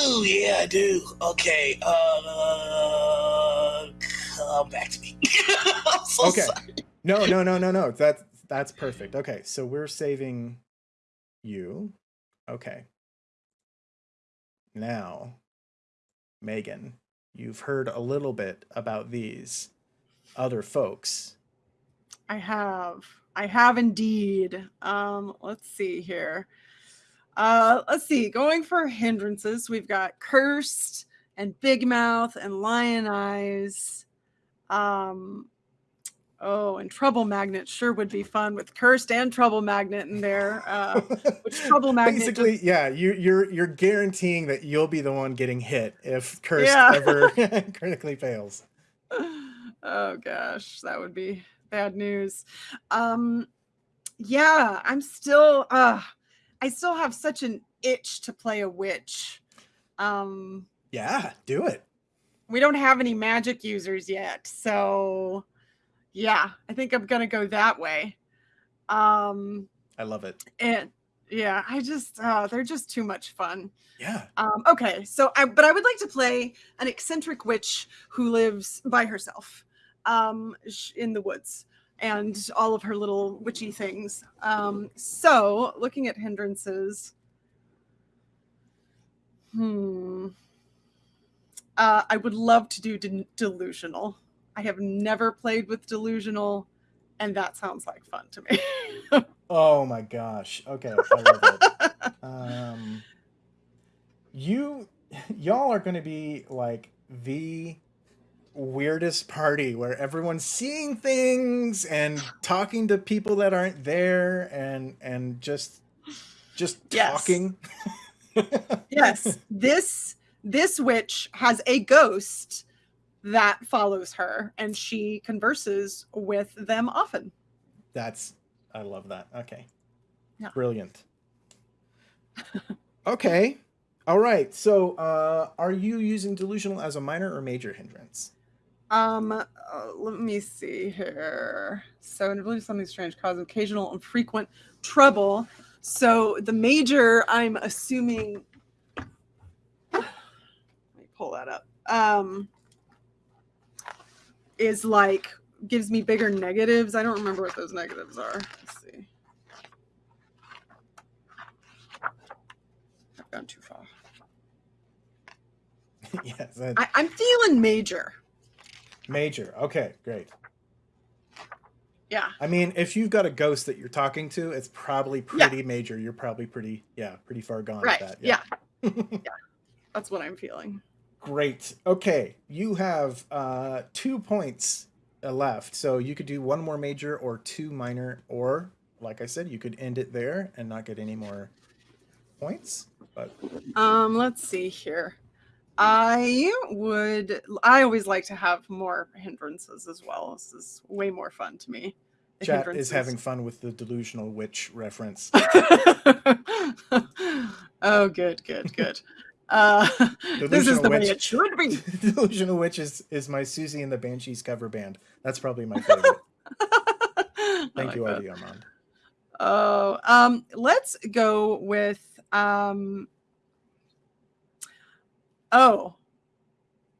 Speaker 2: Ooh, yeah, I do. Okay, uh, come back to me. I'm so
Speaker 1: Okay.
Speaker 2: sorry.
Speaker 1: No, no, no, no, no. That's that's perfect. Okay, so we're saving you. Okay. Now, Megan, you've heard a little bit about these other folks.
Speaker 3: I have. I have indeed. Um, let's see here. Uh, let's see. Going for hindrances, we've got cursed and big mouth and lyin' eyes. Um, oh, and trouble magnet sure would be fun with cursed and trouble magnet in there. Uh, which trouble magnet just-
Speaker 1: Basically, yeah, you, you're you're guaranteeing that you'll be the one getting hit if Cursed
Speaker 3: Yeah.
Speaker 1: ever critically fails.
Speaker 3: oh gosh, that would be bad news. Um yeah, I'm still uh I still have such an itch to play a witch. Um
Speaker 1: Yeah, do it.
Speaker 3: we don't have any magic users yet. So yeah, I think I'm going to go that way. Um
Speaker 1: I love it.
Speaker 3: and yeah, I just uh they're just too much fun.
Speaker 1: Yeah.
Speaker 3: Um, okay, so I but I would like to play an eccentric witch who lives by herself um, in the woods and all of her little witchy things. Um, so looking at hindrances, hmm, uh, I would love to do de- delusional. I have never played with delusional, and that sounds like fun to me.
Speaker 1: Oh my gosh. Okay, I love it. um you y'all are going to be like the weirdest party where everyone's seeing things and talking to people that aren't there and and just just
Speaker 3: Yes.
Speaker 1: talking
Speaker 3: yes this this witch has a ghost that follows her and she converses with them often
Speaker 1: That's I love that. Okay.
Speaker 3: Yeah.
Speaker 1: Brilliant. okay. All right. So, uh are you using delusional as a minor or major hindrance?
Speaker 3: Um uh, let me see here. So in believe something strange cause occasional and frequent trouble. So the major i'm assuming let me pull that up. Um is like gives me bigger negatives. I don't remember what those negatives are. Let's see. I've gone too far.
Speaker 1: Yes.
Speaker 3: I, i'm feeling major
Speaker 1: major. Okay, great.
Speaker 3: Yeah.
Speaker 1: I mean, if you've got a ghost that you're talking to, it's probably
Speaker 3: Yeah.
Speaker 1: pretty major. You're probably pretty, yeah, pretty far gone
Speaker 3: Right.
Speaker 1: with that.
Speaker 3: Yeah. yeah. That's what I'm feeling.
Speaker 1: Great. Okay, you have uh, two points uh, left, so you could do one more major or two minor, or like I said, you could end it there and not get any more points. But
Speaker 3: Um, let's see here. I would. I always like to have more hindrances as well. This is way more fun to me. The
Speaker 1: chat is having fun with the delusional witch reference.
Speaker 3: oh, good, good, good. Uh, this is the way it should be.
Speaker 1: delusional witch is, is my Siouxsie and the Banshees cover band. That's probably my favorite. Thank
Speaker 3: like
Speaker 1: you, Armand.
Speaker 3: Oh, um, let's go with um. Oh,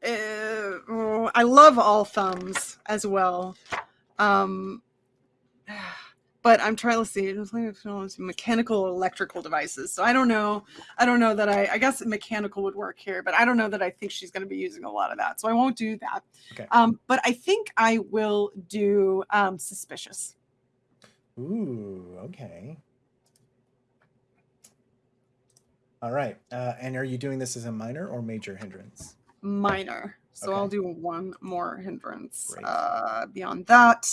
Speaker 3: uh, I love all thumbs as well. Um, but I'm trying to see it's like, you know, mechanical electrical devices. So I don't know. I don't know that I. I guess mechanical would work here, but I don't know that I think she's going to be using a lot of that. So I won't do that.
Speaker 1: Okay.
Speaker 3: Um, but I think I will do um, suspicious.
Speaker 1: Ooh, okay. All right. Uh, and are you doing this as a minor or major hindrance?
Speaker 3: minor. So I'll do one more hindrance. Uh, beyond that,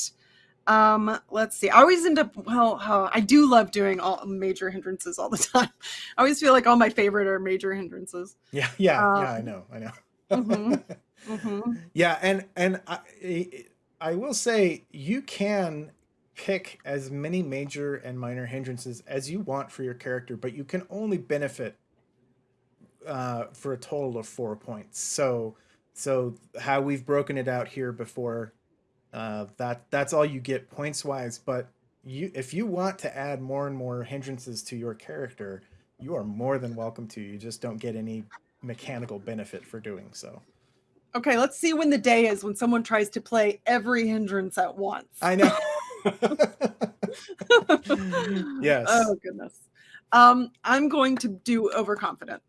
Speaker 3: um, let's see. I always end up well. Uh, I do love doing all major hindrances all the time. I always feel like all my favorite are major hindrances.
Speaker 1: Yeah, yeah, yeah. I
Speaker 3: Um,
Speaker 1: know, I know.
Speaker 3: mhm. hmm
Speaker 1: yeah, and and I, I will say you can pick as many major and minor hindrances as you want for your character, but you can only benefit uh, for a total of four points. So so how we've broken it out here before, uh, that that's all you get points wise. But you if you want to add more and more hindrances to your character, you are more than welcome to. You just don't get any mechanical benefit for doing so.
Speaker 3: Okay, let's see when the day is when someone tries to play every hindrance at once.
Speaker 1: I know. yes.
Speaker 3: Oh goodness. Um, I'm going to do overconfident.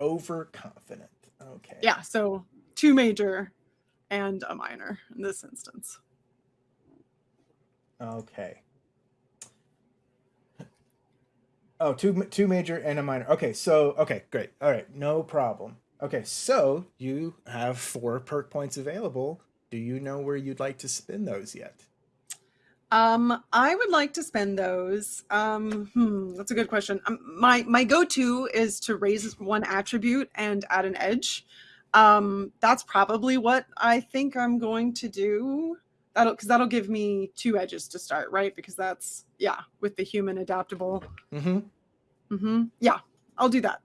Speaker 1: Overconfident. Okay.
Speaker 3: Yeah, so two major and a minor in this instance.
Speaker 1: Okay. Oh, two two major and a minor. Okay, so okay, great. All right, no problem. Okay, so you have four perk points available. Do you know where you'd like to spend those yet?
Speaker 3: Um, I would like to spend those. Um, hmm, that's a good question. Um, my my go-to is to raise one attribute and add an edge. Um, that's probably what I think I'm going to do. That'll because that'll give me two edges to start, right? Because that's yeah, with the human adaptable.
Speaker 1: Mm-hmm.
Speaker 3: Mm-hmm. Yeah, I'll do that.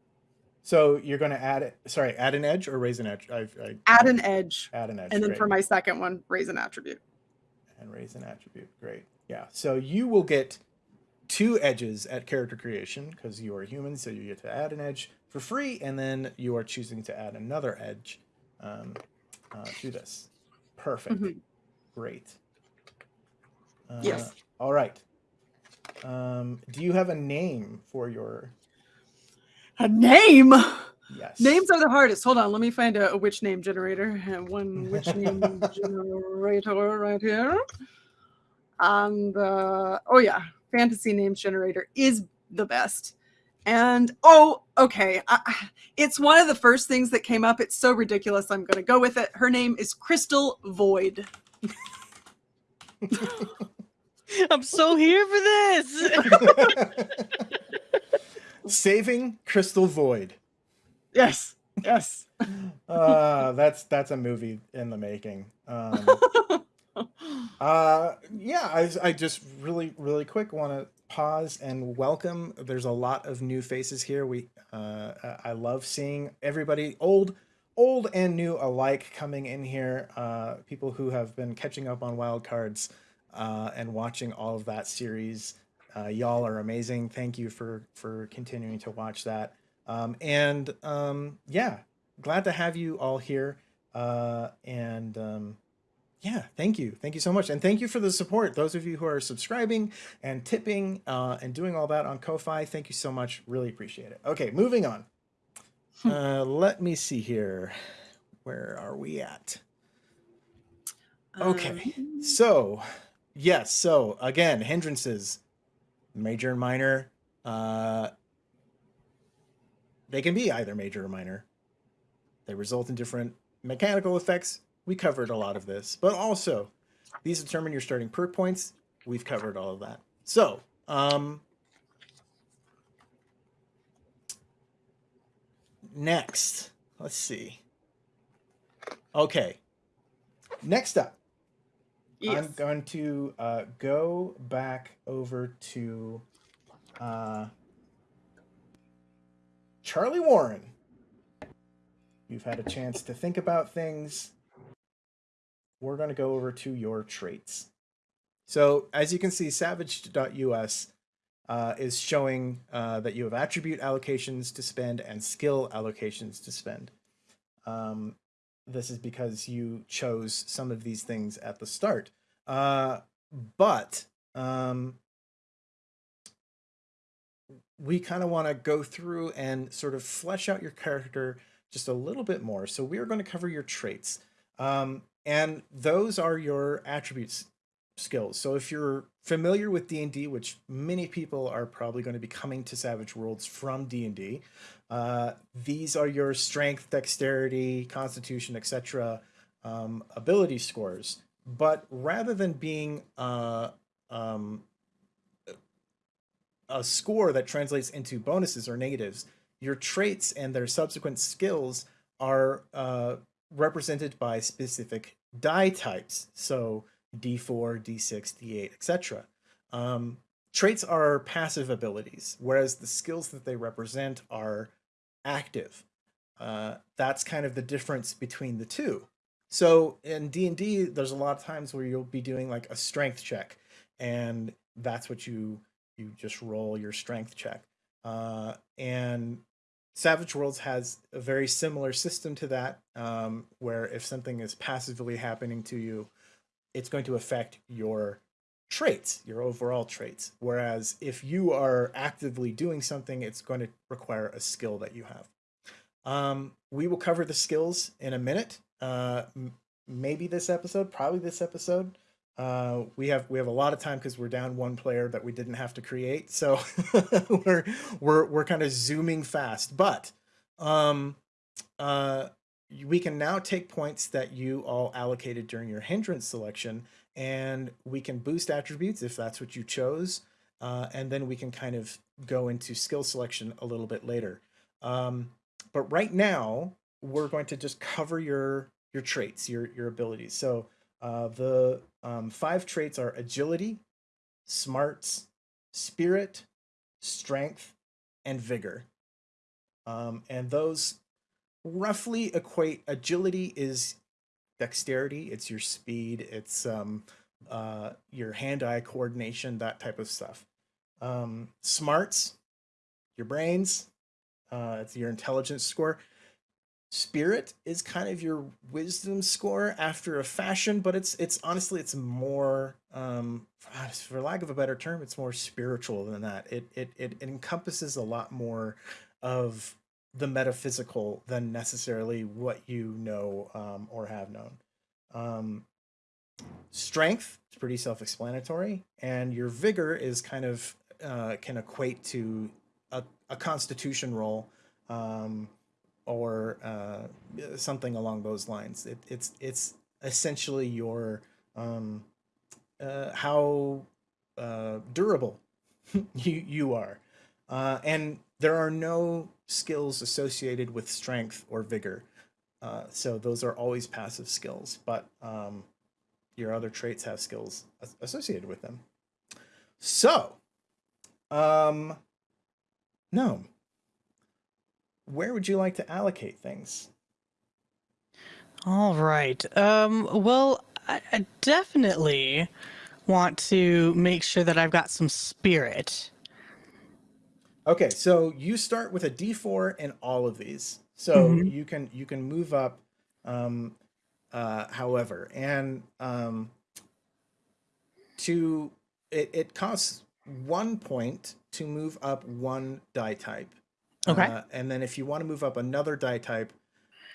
Speaker 1: So you're going to add it. Sorry, add an edge or raise an edge. I, I
Speaker 3: Add an edge,
Speaker 1: add an edge.
Speaker 3: and then
Speaker 1: great.
Speaker 3: for my second one, raise an attribute.
Speaker 1: And raise an attribute. Great. Yeah. So you will get two edges at character creation because you are human, so you get to add an edge for free, and then you are choosing to add another edge um, uh, to this. Perfect.
Speaker 3: Mhm.
Speaker 1: Great. Uh,
Speaker 3: Yes.
Speaker 1: All right. Um, do you have a name for your
Speaker 3: A name.
Speaker 1: Yes?
Speaker 3: Names are the hardest. Hold on, let me find a, a witch name generator. I have one witch name generator right here. And uh, oh yeah, fantasy names generator is the best. And oh, okay, I, I- it's one of the first things that came up. It's so ridiculous. I'm going to go with it. Her name is Crystal Void.
Speaker 4: I'm so here for this.
Speaker 1: Saving Crystal Void.
Speaker 3: Yes, yes.
Speaker 1: Uh, that's that's a movie in the making. Um, Uh, yeah, I, I just really, really quick want to pause and welcome. There's a lot of new faces here. We, uh, I- love seeing everybody, old, old and new alike, coming in here. Uh, people who have been catching up on Wild Cards, uh, and watching all of that series. Uh, y'all are amazing. Thank you for for continuing to watch that. Um, and um, yeah, glad to have you all here. Uh, and um, yeah, thank you. Thank you so much. And thank you for the support. Those of you who are subscribing and tipping uh, and doing all that on Ko-Fi, thank you so much. Really appreciate it. Okay, moving on. Uh, let me see here. Where are we at? Okay.
Speaker 3: Um,
Speaker 1: So Yes. So again, hindrances, major and minor. Uh, they can be either major or minor. They result in different mechanical effects. We covered a lot of this, but also these determine your starting perk points. We've covered all of that. So, um, next, let's see. Okay. Next up,
Speaker 3: Yes.
Speaker 1: I'm going to uh, go back over to uh, Charlie Warren. You've had a chance to think about things. We're going to go over to your traits. So, as you can see, savaged.us uh, is showing uh, that you have attribute allocations to spend and skill allocations to spend. Um, this is because you chose some of these things at the start. Uh, but um, we kind of want to go through and sort of flesh out your character just a little bit more. So we are going to cover your traits. Um, and those are your attributes skills. So if you're familiar with D&D, which many people are probably going to be coming to Savage Worlds from D&D, uh, these are your strength, dexterity, constitution, etc. Um, ability scores. But rather than being uh, um, a score that translates into bonuses or negatives, your traits and their subsequent skills are uh, represented by specific die types. So D4, D6, D8, etc. Um, traits are passive abilities, whereas the skills that they represent are active. Uh, that's kind of the difference between the two. So in D&D, there's a lot of times where you'll be doing like a strength check, and that's what you you just roll your strength check. Uh, and Savage Worlds has a very similar system to that, um, where if something is passively happening to you, it's going to affect your traits, your overall traits. Whereas if you are actively doing something, it's going to require a skill that you have. Um, we will cover the skills in a minute. Uh, maybe this episode, probably this episode. Uh, we have we have a lot of time because we're down one player that we didn't have to create, so we're we're we're kind of zooming fast. But um, uh, we can now take points that you all allocated during your hindrance selection, and we can boost attributes if that's what you chose, uh, and then we can kind of go into skill selection a little bit later. Um, but right now, we're going to just cover your your traits, your your abilities. So uh, the um, five traits are agility, smarts, spirit, strength, and vigor. Um, and those roughly equate. Agility is dexterity. It's your speed. It's um, uh, your hand-eye coordination, that type of stuff. Um, smarts, your brains. Uh, it's your intelligence score. Spirit is kind of your wisdom score after a fashion, but it's it's honestly it's more um for lack of a better term, it's more spiritual than that. It it it, encompasses a lot more of the metaphysical than necessarily what you know um, or have known. Um, strength is pretty self-explanatory, and your vigor is kind of uh, can equate to a, a constitution roll. Um, or uh, something along those lines. It, it's it's essentially your um, uh, how uh, durable you you are, uh, and there are no skills associated with strength or vigor. Uh, so those are always passive skills, but um, your other traits have skills associated with them. So, um, no, where would you like to allocate things?
Speaker 4: All right. Um, well, I, I definitely want to make sure that I've got some spirit.
Speaker 1: Okay, so you start with a D4 in all of these. So
Speaker 4: Mhm.
Speaker 1: you can you can move up um uh however and um to it, it costs one point to move up one die type.
Speaker 4: Okay.
Speaker 1: Uh, and then if you want to move up another die type,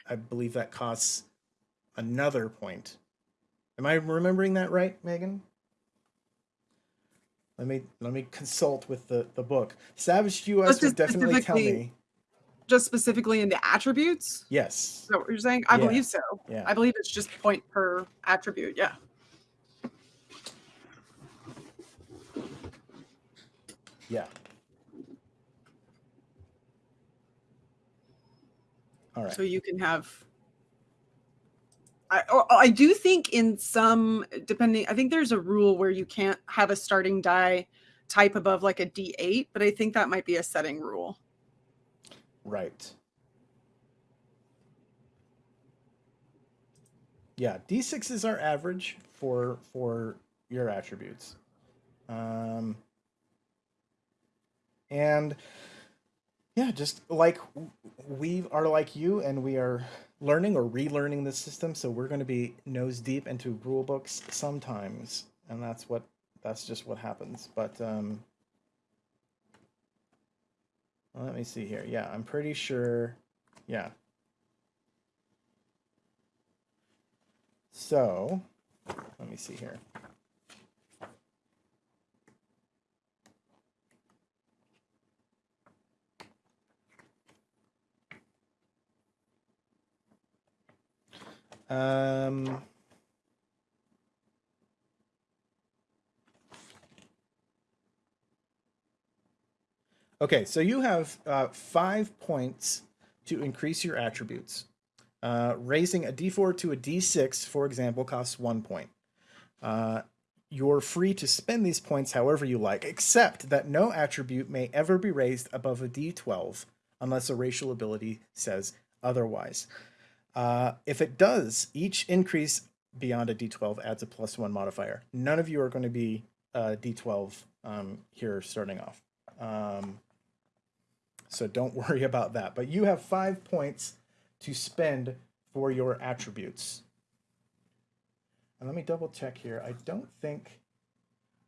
Speaker 1: I believe that costs another point. Am I remembering that right, Megan? let me let me consult with the the book. Savaged US would definitely tell me.
Speaker 3: Just specifically in the attributes? Is
Speaker 1: Yes.
Speaker 3: that what you're saying? I
Speaker 1: Yeah.
Speaker 3: believe so.
Speaker 1: Yeah.
Speaker 3: I believe it's just point per attribute. Yeah.
Speaker 1: Yeah. All right.
Speaker 3: So you can have. I, I do think in some depending I think there's a rule where you can't have a starting die type above like a D8, but I think that might be a setting rule.
Speaker 1: Right. Yeah, D6 is our average for for your attributes. Um and yeah, just like we are like you and we are learning or relearning the system, so we're going to be nose deep into rule books sometimes, and that's what that's just what happens. But um let me see here. Yeah, I'm pretty sure. Yeah. So, let me see here. Um, okay, so you have uh, five points to increase your attributes. Uh, raising a d4 to a d6, for example, costs one point. Uh, you're free to spend these points however you like, except that no attribute may ever be raised above a d12 unless a racial ability says otherwise. Uh, if it does, each increase beyond a d12 adds a plus one modifier. None of you are going to be uh, d12 um, here starting off. Um, so don't worry about that. But you have five points to spend for your attributes. And let me double check here. I don't think.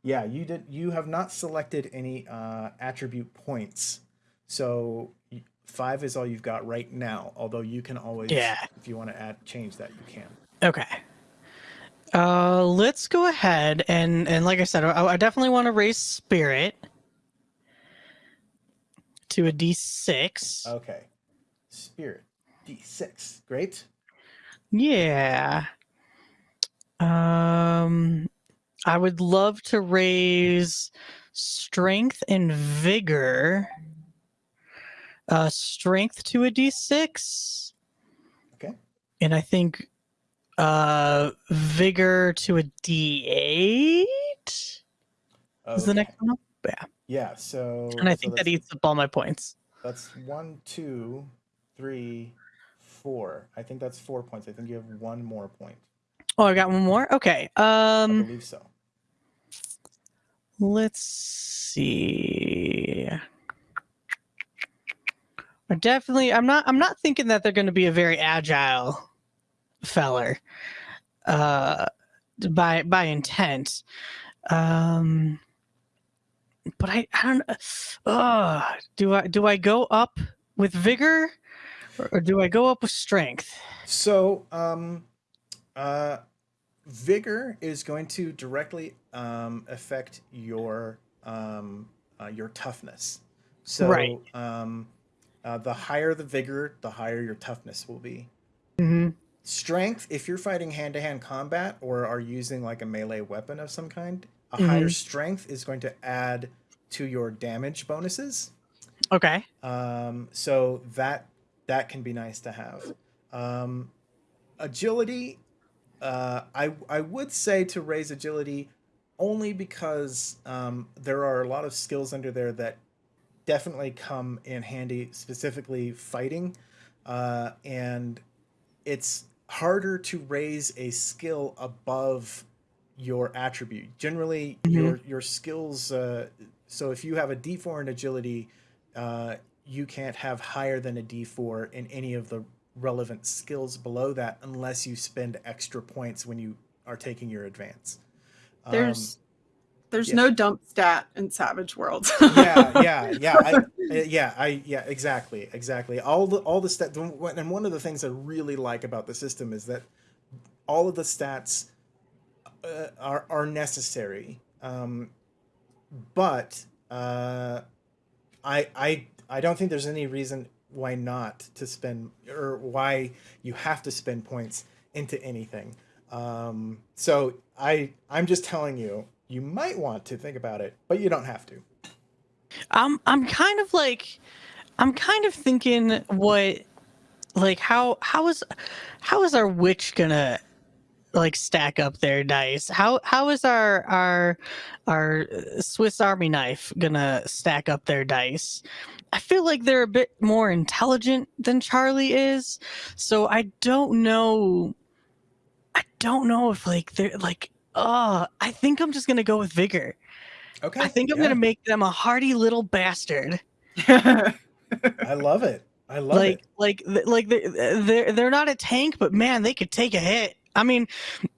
Speaker 1: Yeah, you did. You have not selected any uh, attribute points, so five is all you've got right now. Although you can always,
Speaker 4: Yeah.
Speaker 1: if you want to add change that, you can.
Speaker 4: Okay. Uh, let's go ahead and and like I said, I, I definitely want to raise spirit to a d6.
Speaker 1: Okay, spirit d6. Great.
Speaker 4: Yeah. Um, I would love to raise strength and vigor. Uh, strength to a d6.
Speaker 1: Okay.
Speaker 4: And I think uh vigor to a d8 is the next one. Yeah.
Speaker 1: Yeah. So.
Speaker 4: And I
Speaker 1: so
Speaker 4: think that eats up all my points.
Speaker 1: That's one, two, three, four. I think that's four points. I think you have one more point.
Speaker 4: Oh, I got one more. Okay.
Speaker 1: I
Speaker 4: Um,
Speaker 1: believe so.
Speaker 4: let's see. I definitely. I'm not. I'm not thinking that they're going to be a very agile feller. Uh, by by intent. Um. But I. I don't. Uh, do I do I go up with vigor, or, or do I go up with strength?
Speaker 1: So, um, uh, vigor is going to directly um, affect your um, uh, your toughness. So,
Speaker 4: Right.
Speaker 1: um, uh, the higher the vigor, the higher your toughness will be.
Speaker 4: Mm-hmm.
Speaker 1: Strength, if you're fighting hand to hand combat or are using like a melee weapon of some kind, a
Speaker 4: Mhm.
Speaker 1: higher strength is going to add to your damage bonuses.
Speaker 4: Okay.
Speaker 1: Um, so that that can be nice to have. Um, agility, uh, I I would say to raise agility only because um, there are a lot of skills under there that definitely come in handy, specifically fighting, uh, and it's harder to raise a skill above your attribute. Generally,
Speaker 4: Mhm.
Speaker 1: your your skills. Uh, so if you have a D4 in agility, uh, you can't have higher than a D4 in any of the relevant skills below that unless you spend extra points when you are taking your advance. Um,
Speaker 3: There's there's
Speaker 1: yeah.
Speaker 3: no dump stat in Savage Worlds.
Speaker 1: yeah, yeah, yeah, I, yeah, I, yeah, exactly, exactly. All the all the stat, and one of the things I really like about the system is that all of the stats uh, are are necessary. Um, but uh, I I I don't think there's any reason why not to spend or why you have to spend points into anything. Um, so I I'm just telling you, you might want to think about it, but you don't have to.
Speaker 4: I'm I'm kind of like I'm kind of thinking what like how how is how is our witch gonna like stack up their dice? How how is our our our Swiss Army knife gonna stack up their dice? I feel like they're a bit more intelligent than Charlie is, so I don't know. I don't know if like they're like. Oh, I think I'm just gonna go with vigor.
Speaker 1: Okay.
Speaker 4: I think I'm
Speaker 1: yeah.
Speaker 4: gonna make them a hardy little bastard.
Speaker 1: I love it. I love
Speaker 4: like
Speaker 1: it.
Speaker 4: like like they're, they're they're not a tank but man they could take a hit i mean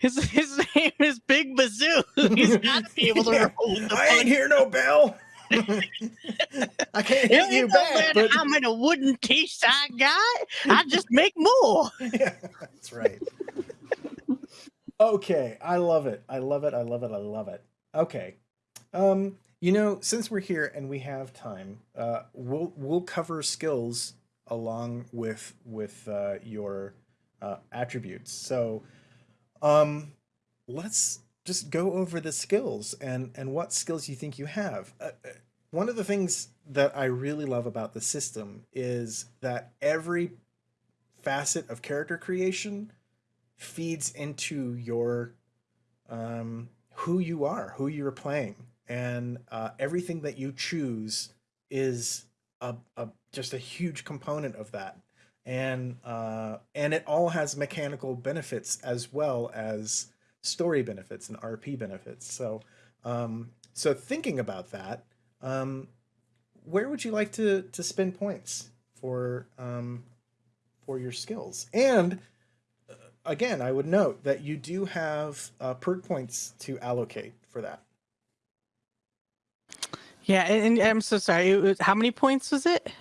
Speaker 4: his his name is big bazoo he's got to be able to
Speaker 1: Yeah.
Speaker 4: roll the
Speaker 1: I ain't
Speaker 4: punch.
Speaker 1: hear no bell. I can't hit you back, but
Speaker 4: how many wooden teeth I got? I just make more.
Speaker 1: yeah, that's right. Okay, I love it. I love it. I love it. I love it. Okay. Um, you know, since we're here and we have time, uh, we'll we'll cover skills along with with uh, your uh, attributes. So, um, let's just go over the skills and and what skills you think you have. Uh, uh, one of the things that I really love about the system is that every facet of character creation feeds into your um, who you are, who you're playing, and uh, everything that you choose is a, a just a huge component of that, and uh, and it all has mechanical benefits as well as story benefits and RP benefits. So um, so thinking about that, um, where would you like to to spend points for um, for your skills? And again, I would note that you do have uh, perk points to allocate for that.
Speaker 4: Yeah, and, and I'm so sorry. was- How many points was it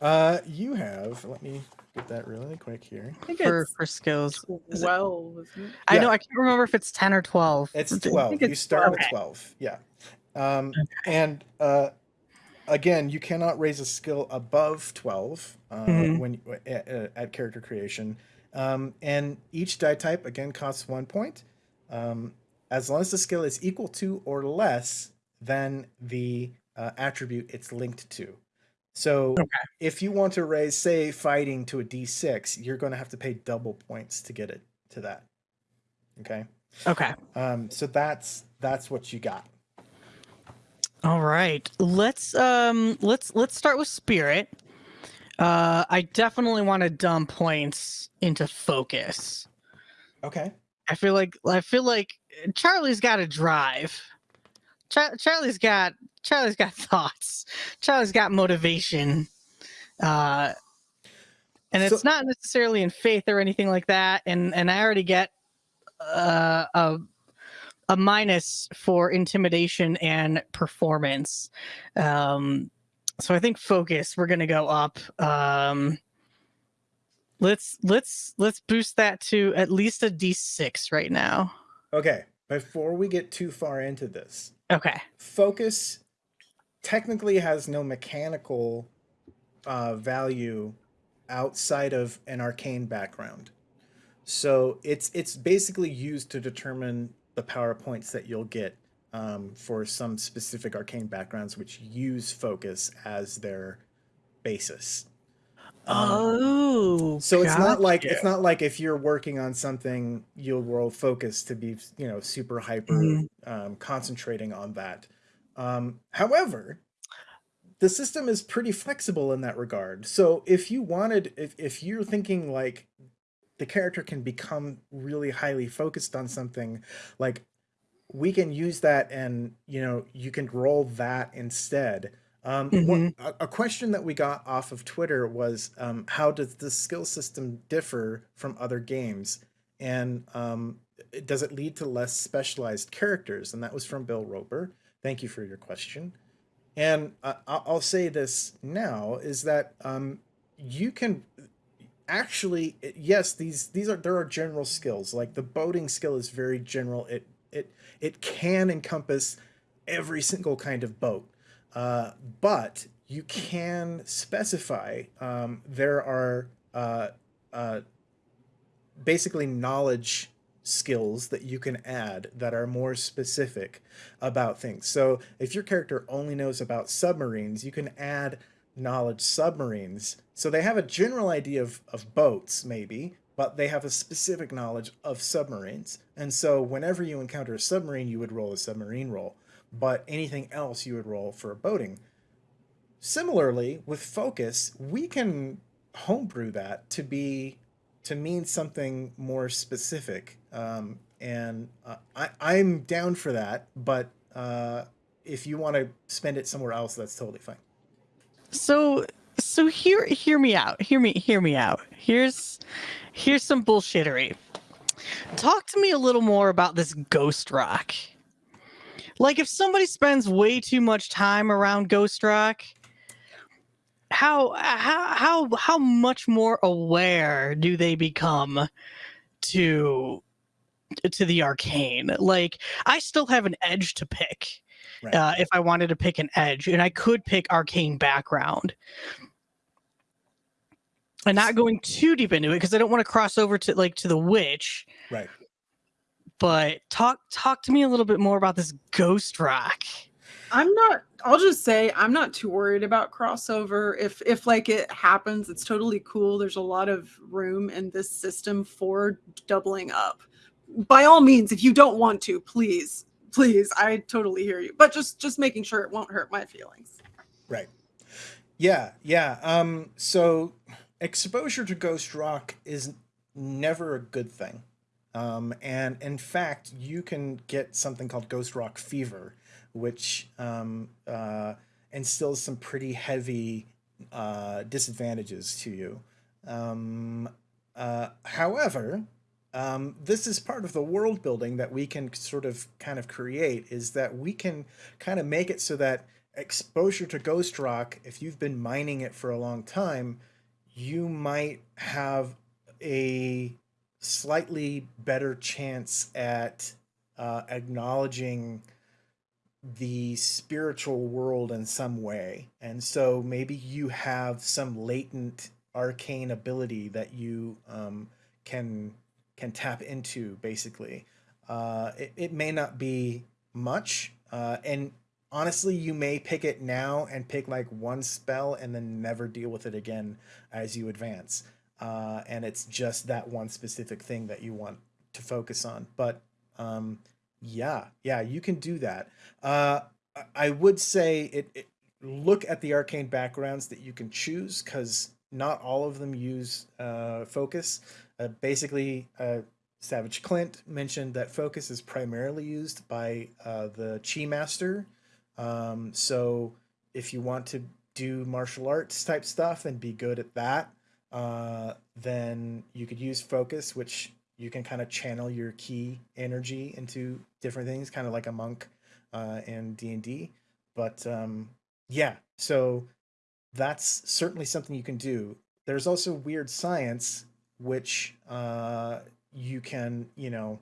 Speaker 1: Uh, you have. Let me get that really quick here.
Speaker 3: I think
Speaker 4: for
Speaker 3: it's
Speaker 4: for skills? Is
Speaker 3: 12, isn't it?
Speaker 4: I know I can't remember if it's ten or twelve.
Speaker 1: It's twelve.
Speaker 3: think
Speaker 1: You start
Speaker 3: 12.
Speaker 1: with twelve. Yeah. Um, and uh, again, you cannot raise a skill above twelve uh,
Speaker 4: Mhm.
Speaker 1: when at, at character creation. Um, and each die type again costs one point. Um, as long as the skill is equal to or less than the uh, attribute it's linked to. So if you want to raise, say, fighting to a d6, you're going to have to pay double points to get it to that. Okay.
Speaker 4: Okay.
Speaker 1: Um, so that's that's what you got.
Speaker 4: All right. Let's um let's let's start with spirit. Uh I definitely want to dump points into focus.
Speaker 1: Okay.
Speaker 4: I feel like I feel like Charlie's got a drive. Char- Charlie's got Charlie's got thoughts. Charlie's got motivation. Uh and it's
Speaker 1: So-
Speaker 4: not necessarily in faith or anything like that and and I already get uh a a minus for intimidation and performance. Um so I think focus we're going to go up. Um let's let's let's boost that to at least a d6 right now.
Speaker 1: Okay. Before we get too far into this,
Speaker 4: Okay.
Speaker 1: focus technically has no mechanical uh, value outside of an arcane background. So it's it's basically used to determine the power points that you'll get um, for some specific arcane backgrounds, which use focus as their basis. Um,
Speaker 4: Oh.
Speaker 1: so it's not like it's not like if you're working on something, you'll roll focus to be you know super hyper
Speaker 4: Mhm.
Speaker 1: um, concentrating on that. Um, however, the system is pretty flexible in that regard. So if you wanted, if if you're thinking like the character can become really highly focused on something, like we can use that and you know you can roll that instead. Um, one- a, a question that we got off of Twitter was um, how does the skill system differ from other games, and um, does it lead to less specialized characters? And that was from Bill Roper. Thank you for your question. And uh, I- I'll say this now is that um, you can actually yes these these are there are general skills like the boating skill is very general it it it can encompass every single kind of boat. Uh, but you can specify um, there are uh, uh, basically knowledge skills that you can add that are more specific about things. So if your character only knows about submarines, you can add knowledge submarines. So they have a general idea of, of boats, maybe, but they have a specific knowledge of submarines. And so whenever you encounter a submarine, you would roll a submarine roll. But anything else you would roll for boating. Similarly, with focus, we can homebrew that to be to mean something more specific. Um, and uh, I, I'm down for that, but uh, if you want to spend it somewhere else, that's totally fine.
Speaker 4: So so hear hear me out. Hear me hear me out. Here's here's some bullshittery. Talk to me a little more about this ghost rock. Like if somebody spends way too much time around ghost rock, how how how how much more aware do they become to to the arcane? Like I still have an edge to pick.
Speaker 1: Right.
Speaker 4: Uh, if I wanted to pick an edge, and I could pick arcane background, and not going too deep into it because I don't want to cross over to like to the witch.
Speaker 1: Right.
Speaker 4: But talk talk to me a little bit more about this ghost rock.
Speaker 3: I'm not I'll just say I'm not too worried about crossover. If if like it happens, it's totally cool. There's a lot of room in this system for doubling up. By all means, if you don't want to, please, please, I totally hear you. But just just making sure it won't hurt my feelings.
Speaker 1: Right. Yeah, yeah. Um, so exposure to ghost rock is never a good thing. Um, and in fact, you can get something called ghost rock fever, which um, uh, instills some pretty heavy uh, disadvantages to you. Um, uh, however, um, this is part of the world building that we can sort of kind of create is that we can kind of make it so that exposure to ghost rock, if you've been mining it for a long time, you might have a slightly better chance at uh, acknowledging the spiritual world in some way. And so maybe you have some latent arcane ability that you um, can can tap into basically. Uh, it, it may not be much. Uh, and honestly, you may pick it now and pick like one spell and then never deal with it again as you advance. Uh, and it's just that one specific thing that you want to focus on. But um, yeah, yeah, you can do that. Uh, I would say it, it look at the arcane backgrounds that you can choose because not all of them use uh, focus. Uh, basically, uh, Savage Clint mentioned that focus is primarily used by uh, the Chi Master. Um, so if you want to do martial arts type stuff and be good at that, uh, then you could use focus, which you can kind of channel your key energy into different things, kind of like a monk uh, in D and D. But um, yeah, so that's certainly something you can do. There's also weird science, which uh, you can, you know,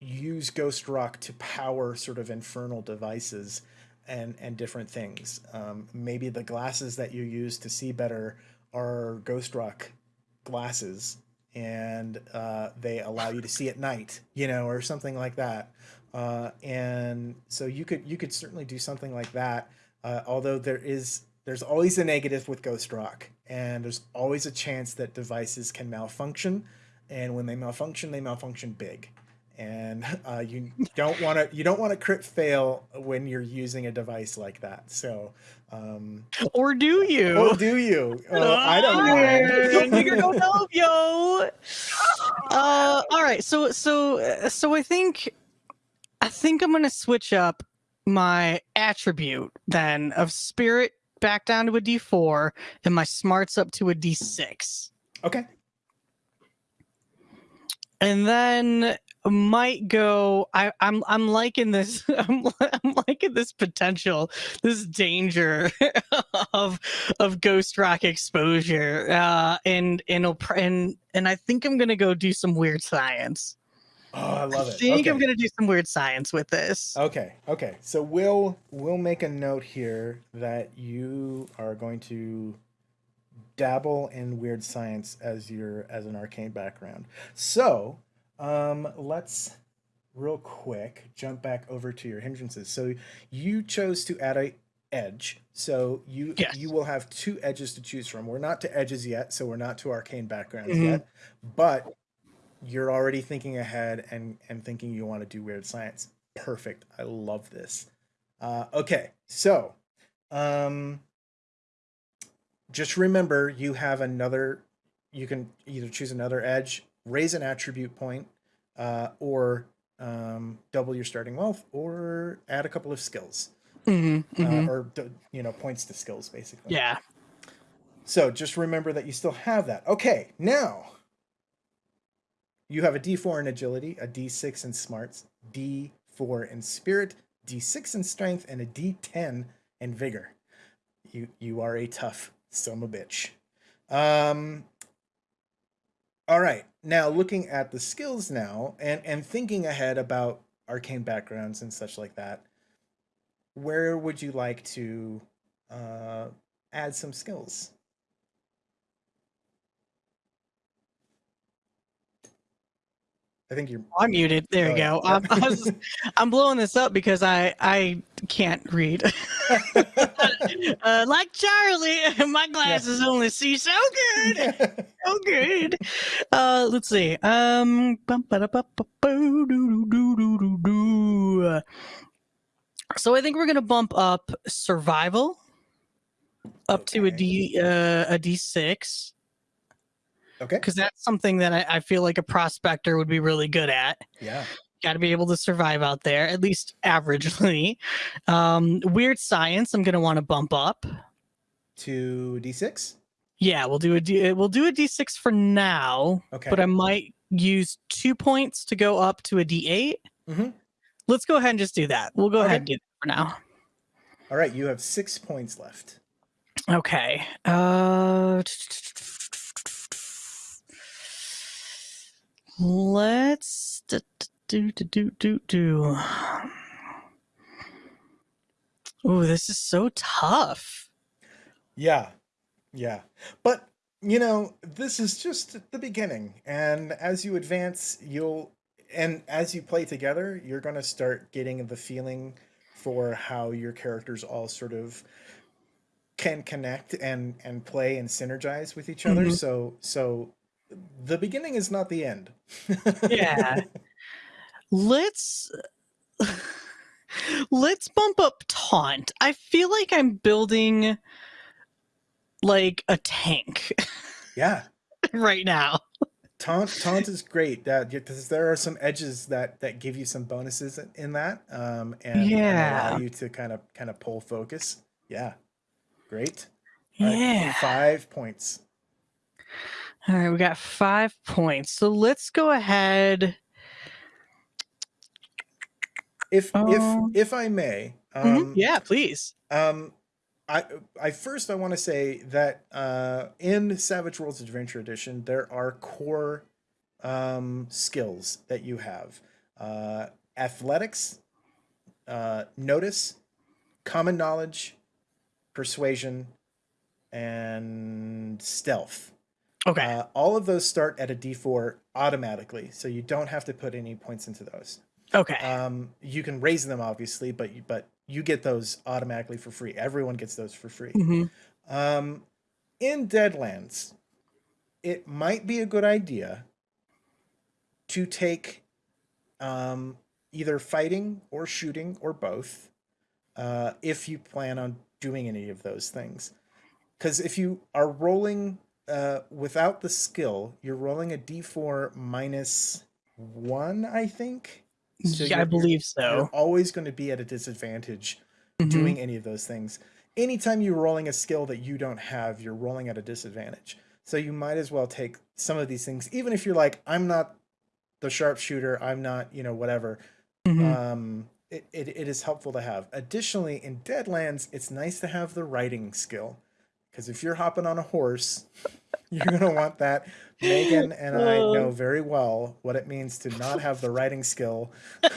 Speaker 1: use Ghost Rock to power sort of infernal devices and and different things. Um, maybe the glasses that you use to see better are Ghost Rock glasses, and uh, they allow you to see at night, you know, or something like that. Uh, and so you could you could certainly do something like that. Uh, although there is there's always a negative with Ghost Rock, and there's always a chance that devices can malfunction, and when they malfunction, they malfunction big and uh, you don't want to you don't want to crit fail when you're using a device like that. So, um,
Speaker 4: or do you?
Speaker 1: Or do you? Uh, I don't know.
Speaker 4: Go figure, go help, yo. Uh, all right. So so so I think I think I'm gonna switch up my attribute then of spirit back down to a D4 and my smarts up to a D6.
Speaker 1: Okay.
Speaker 4: And then might go I, I'm I'm liking this I'm, I'm liking this potential this danger of of ghost rock exposure uh and and and and I think I'm gonna go do some weird science.
Speaker 1: Oh, I love it.
Speaker 4: I think
Speaker 1: okay.
Speaker 4: I'm gonna do some weird science with this.
Speaker 1: Okay, okay. So we'll we'll make a note here that you are going to dabble in weird science as your as an arcane background. So, um let's real quick jump back over to your hindrances. So you chose to add a edge. So you
Speaker 4: Yes.
Speaker 1: you will have two edges to choose from. We're not to edges yet, so we're not to arcane backgrounds
Speaker 4: Mhm.
Speaker 1: yet. But you're already thinking ahead and and thinking you want to do weird science. Perfect. I love this. Uh, okay, so um, just remember you have another. You can either choose another edge, raise an attribute point, uh, or um, double your starting wealth, or add a couple of skills,
Speaker 4: hmm
Speaker 1: uh, or you know points to skills, basically.
Speaker 4: yeah.
Speaker 1: So just remember that you still have that. Okay, now you have a D4 in agility, a D6 in smarts, D4 in spirit, D6 in strength, and a D10 in vigor. You you are a tough son of a bitch. Um. All right, now looking at the skills now, and and thinking ahead about arcane backgrounds and such like that. Where would you like to uh, add some skills? I think you're.
Speaker 4: I'm muted. There
Speaker 1: Oh,
Speaker 4: you
Speaker 1: yeah.
Speaker 4: go. I'm, I was, I'm blowing this up because I I can't read. uh, like Charlie, my glasses only see so good, so good. Uh, let's see. Um, so I think we're gonna bump up survival up to a
Speaker 1: Okay.
Speaker 4: D uh, a D six
Speaker 1: okay.
Speaker 4: because that's something that I, I feel like a prospector would be really good at.
Speaker 1: Yeah.
Speaker 4: got to be able to survive out there at least averagely um weird science i'm gonna want to bump up
Speaker 1: To D6.
Speaker 4: yeah we'll do a D, we'll do a d6 for now
Speaker 1: Okay.
Speaker 4: but i might use two points to go up to a d8
Speaker 1: Mm-hmm.
Speaker 4: let's go ahead and just do that we'll go ahead and do that for now
Speaker 1: All right. You have six points left.
Speaker 4: okay uh let's do do do do do Ooh, this is so tough.
Speaker 1: Yeah. Yeah. But, you know, this is just the beginning. And as you advance, you'll, and as you play together, you're going to start getting the feeling for how your characters all sort of can connect and and play and synergize with each other
Speaker 4: Mhm.
Speaker 1: so so the beginning is not the end
Speaker 4: Yeah. let's let's bump up taunt. I feel like I'm building like a tank
Speaker 1: yeah
Speaker 4: right now.
Speaker 1: taunt taunt is great that because there are some edges that that give you some bonuses in- in that um and, and
Speaker 4: Yeah.
Speaker 1: allow you to kind of kind of pull focus yeah great All right,
Speaker 4: Yeah.
Speaker 1: five points
Speaker 4: All right, we got 5 points. So let's go ahead.
Speaker 1: if
Speaker 4: Um,
Speaker 1: if if i may
Speaker 4: Mhm,
Speaker 1: um
Speaker 4: Yeah, please.
Speaker 1: Um, I, I first I want to say that uh, in Savage Worlds Adventure Edition there are core um, skills that you have: uh, athletics, uh, notice, common knowledge, persuasion, and stealth.
Speaker 4: Okay.
Speaker 1: Uh, all of those start at a D4 automatically, so you don't have to put any points into those.
Speaker 4: okay.
Speaker 1: Um, you can raise them obviously, but you, but you get those automatically for free. Everyone gets those for free.
Speaker 4: Mhm.
Speaker 1: Um, in Deadlands, it might be a good idea to take um, either fighting or shooting or both, uh, if you plan on doing any of those things. Because if you are rolling uh, without the skill, you're rolling a d4 minus one, I think. So
Speaker 4: yeah, I believe so.
Speaker 1: You're always going to be at a disadvantage
Speaker 4: Mhm.
Speaker 1: doing any of those things. Anytime you're rolling a skill that you don't have, you're rolling at a disadvantage. So you might as well take some of these things, even if you're like, I'm not the sharpshooter, I'm not, you know, whatever.
Speaker 4: Mhm.
Speaker 1: Um, it, it, it is helpful to have. Additionally, in Deadlands, it's nice to have the riding skill Because if you're hopping on a horse, you're gonna want that. Megan and I
Speaker 4: Oh.
Speaker 1: know very well what it means to not have the riding skill.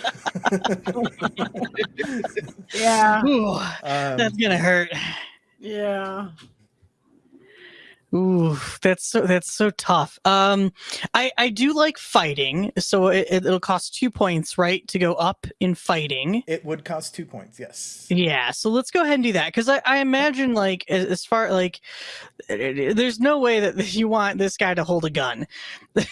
Speaker 3: Yeah.
Speaker 4: Ooh,
Speaker 1: Um,
Speaker 4: that's gonna hurt.
Speaker 3: Yeah.
Speaker 4: Ooh, that's so that's so tough. Um, I I do like fighting, so it, it'll cost two points, right, to go up in fighting.
Speaker 1: it would cost two points. Yes.
Speaker 4: Yeah, so let's go ahead and do that because I, I imagine like as, as far like there's no way that you want this guy to hold a gun.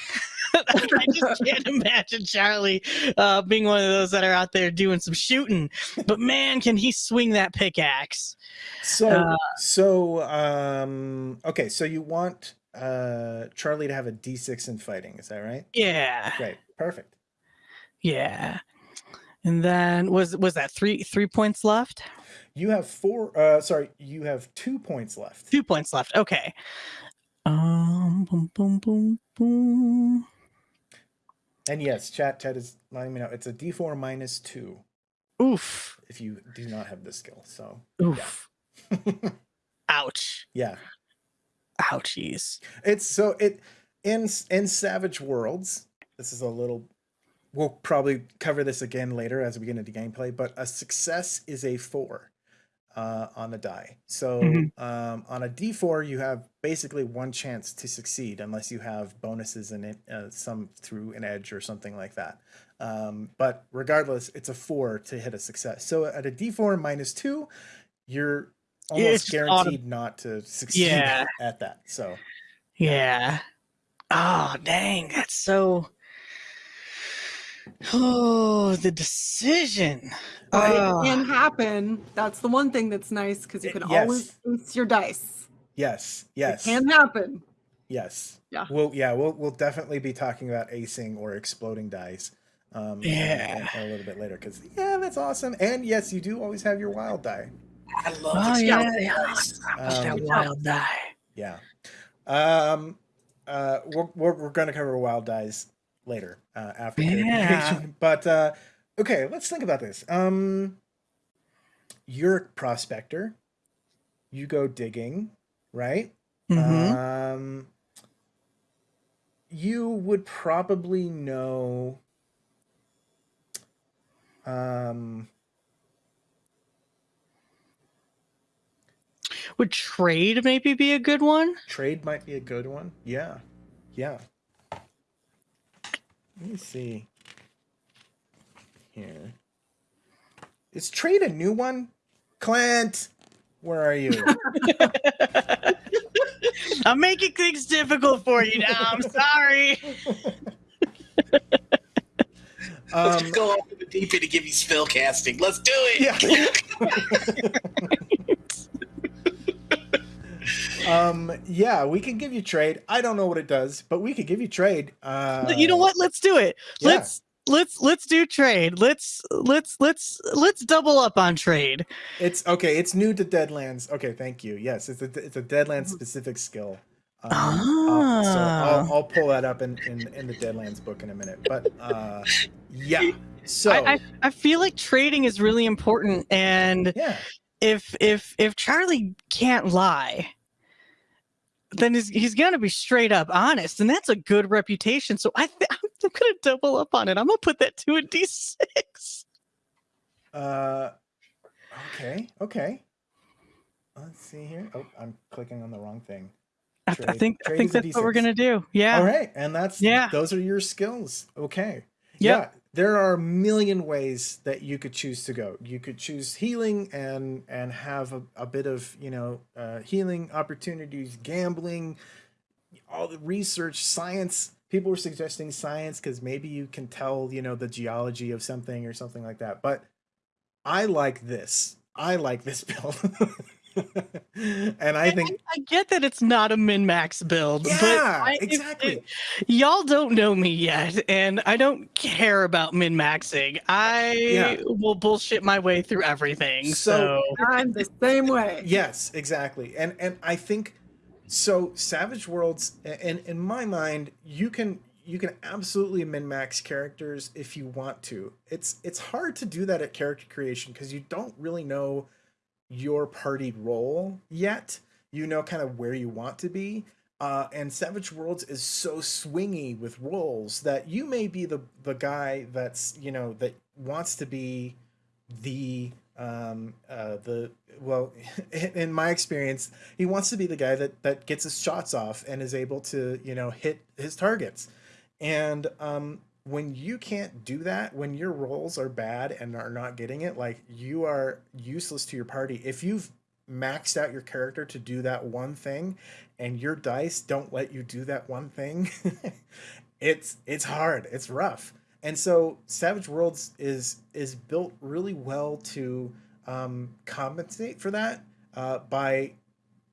Speaker 4: I just can't imagine Charlie uh, being one of those that are out there doing some shooting. But man, can he swing that pickaxe?
Speaker 1: So
Speaker 4: Uh,
Speaker 1: so um okay, so you want uh Charlie to have a D6 in fighting, is that right?
Speaker 4: Yeah,
Speaker 1: Great. Perfect.
Speaker 4: yeah. And then was was that three three points left?
Speaker 1: You have four uh sorry, you have two points left.
Speaker 4: Two points left. Okay. Um, boom, boom, boom, boom.
Speaker 1: And yes, chat chat is letting me know it's a D4 minus two
Speaker 4: Oof,
Speaker 1: if you do not have this skill. So
Speaker 4: oof. Ouch.
Speaker 1: yeah.
Speaker 4: Ouchies.
Speaker 1: It's so it in in Savage Worlds. This is a little. We'll probably cover this again later as we get into gameplay. But a success is a four uh, on the die. So
Speaker 4: Mhm.
Speaker 1: um, on a D four, you have basically one chance to succeed unless you have bonuses in it, uh, some through an edge or something like that. Um, but regardless, it's a four to hit a success. So at a D four minus two, you're almost guaranteed not to succeed
Speaker 4: Yeah.
Speaker 1: at that. So.
Speaker 4: Yeah. Oh, dang. That's so. Oh, the decision.
Speaker 3: But
Speaker 4: Oh.
Speaker 3: it can happen. That's the one thing that's nice because you
Speaker 1: Uh,
Speaker 3: can
Speaker 1: yes.
Speaker 3: always ace your dice.
Speaker 1: Yes, yes,
Speaker 3: It can happen.
Speaker 1: yes.
Speaker 3: Yeah.
Speaker 1: We'll yeah, we'll we'll definitely be talking about acing or exploding dice. Um,
Speaker 4: Yeah.
Speaker 1: a, a little bit later because yeah, that's awesome. And yes, you do always have your wild die.
Speaker 2: I love
Speaker 4: Oh,
Speaker 2: it.
Speaker 4: yeah. yeah.
Speaker 1: Um,
Speaker 4: that wild die.
Speaker 1: Yeah. Um. Uh. We're we're, we're going to cover wild dies later uh, after
Speaker 4: Yeah.
Speaker 1: But uh, okay, let's think about this. Um. You're a prospector. You go digging, right?
Speaker 4: Mhm.
Speaker 1: Um, you would probably know. Um,
Speaker 4: Would trade maybe be a good one?
Speaker 1: trade might be a good one. Yeah, yeah. Let me see. Here. Is trade a new one? Clint, where are you?
Speaker 4: I'm making things difficult for you now. I'm sorry.
Speaker 1: Um,
Speaker 2: Just go off in the deep end to give you spell casting. Let's do it.
Speaker 1: yeah. um, yeah, we can give you trade. I don't know what it does, but we could give you trade. Uh,
Speaker 4: you know what? Let's do it.
Speaker 1: yeah.
Speaker 4: Let's let's let's do trade. Let's let's let's let's double up on trade.
Speaker 1: It's okay. It's new to Deadlands. Okay, thank you. Yes, it's a it's a Deadlands
Speaker 4: Mm-hmm.
Speaker 1: specific skill. Um, uh, so
Speaker 4: Ah.
Speaker 1: I'll, I'll pull that up in, in in the Deadlands book in a minute. But uh, yeah. So
Speaker 4: I, I I feel like trading is really important, and
Speaker 1: yeah,
Speaker 4: if if if Charlie can't lie, then he's, he's gonna be straight up honest, and that's a good reputation. So I th- I'm gonna double up on it. I'm gonna put that to a D six.
Speaker 1: uh, okay, okay. Let's see here. Oh, I'm clicking on the wrong thing.
Speaker 4: I, I think I think that's what we're gonna do. Yeah.
Speaker 1: All right, and that's
Speaker 4: Yeah.
Speaker 1: Those are your skills. Okay.
Speaker 4: Yep.
Speaker 1: Yeah, there are a million ways that you could choose to go. You could choose healing and and have a, a bit of you know uh, healing opportunities, gambling, all the research, science. People were suggesting science because maybe you can tell you know the geology of something or something like that. But I like this. I like this build. And I think
Speaker 4: I get that it's not a min max build, but
Speaker 1: yeah,
Speaker 4: I-
Speaker 1: exactly.
Speaker 4: if- y'all don't know me yet, and I don't care about min maxing. I
Speaker 1: Yeah.
Speaker 4: will bullshit my way through everything.
Speaker 1: So-
Speaker 4: So,
Speaker 3: I'm the same way.
Speaker 1: Yes, exactly. And and I think so Savage Worlds and in my mind you can you can absolutely min max characters if you want to. It's it's hard to do that at character creation because you don't really know your party role yet. you know kind of where you want to be. Uh, and Savage Worlds is so swingy with roles that you may be the the guy that's you know that wants to be the um uh the well in my experience he wants to be the guy that that gets his shots off and is able to you know hit his targets and um when you can't do that when your rolls are bad and are not getting it like you are useless to your party. If you've maxed out your character to do that one thing and your dice don't let you do that one thing it's it's hard. It's rough. And so savage worlds is is built really well to um, compensate for that uh, by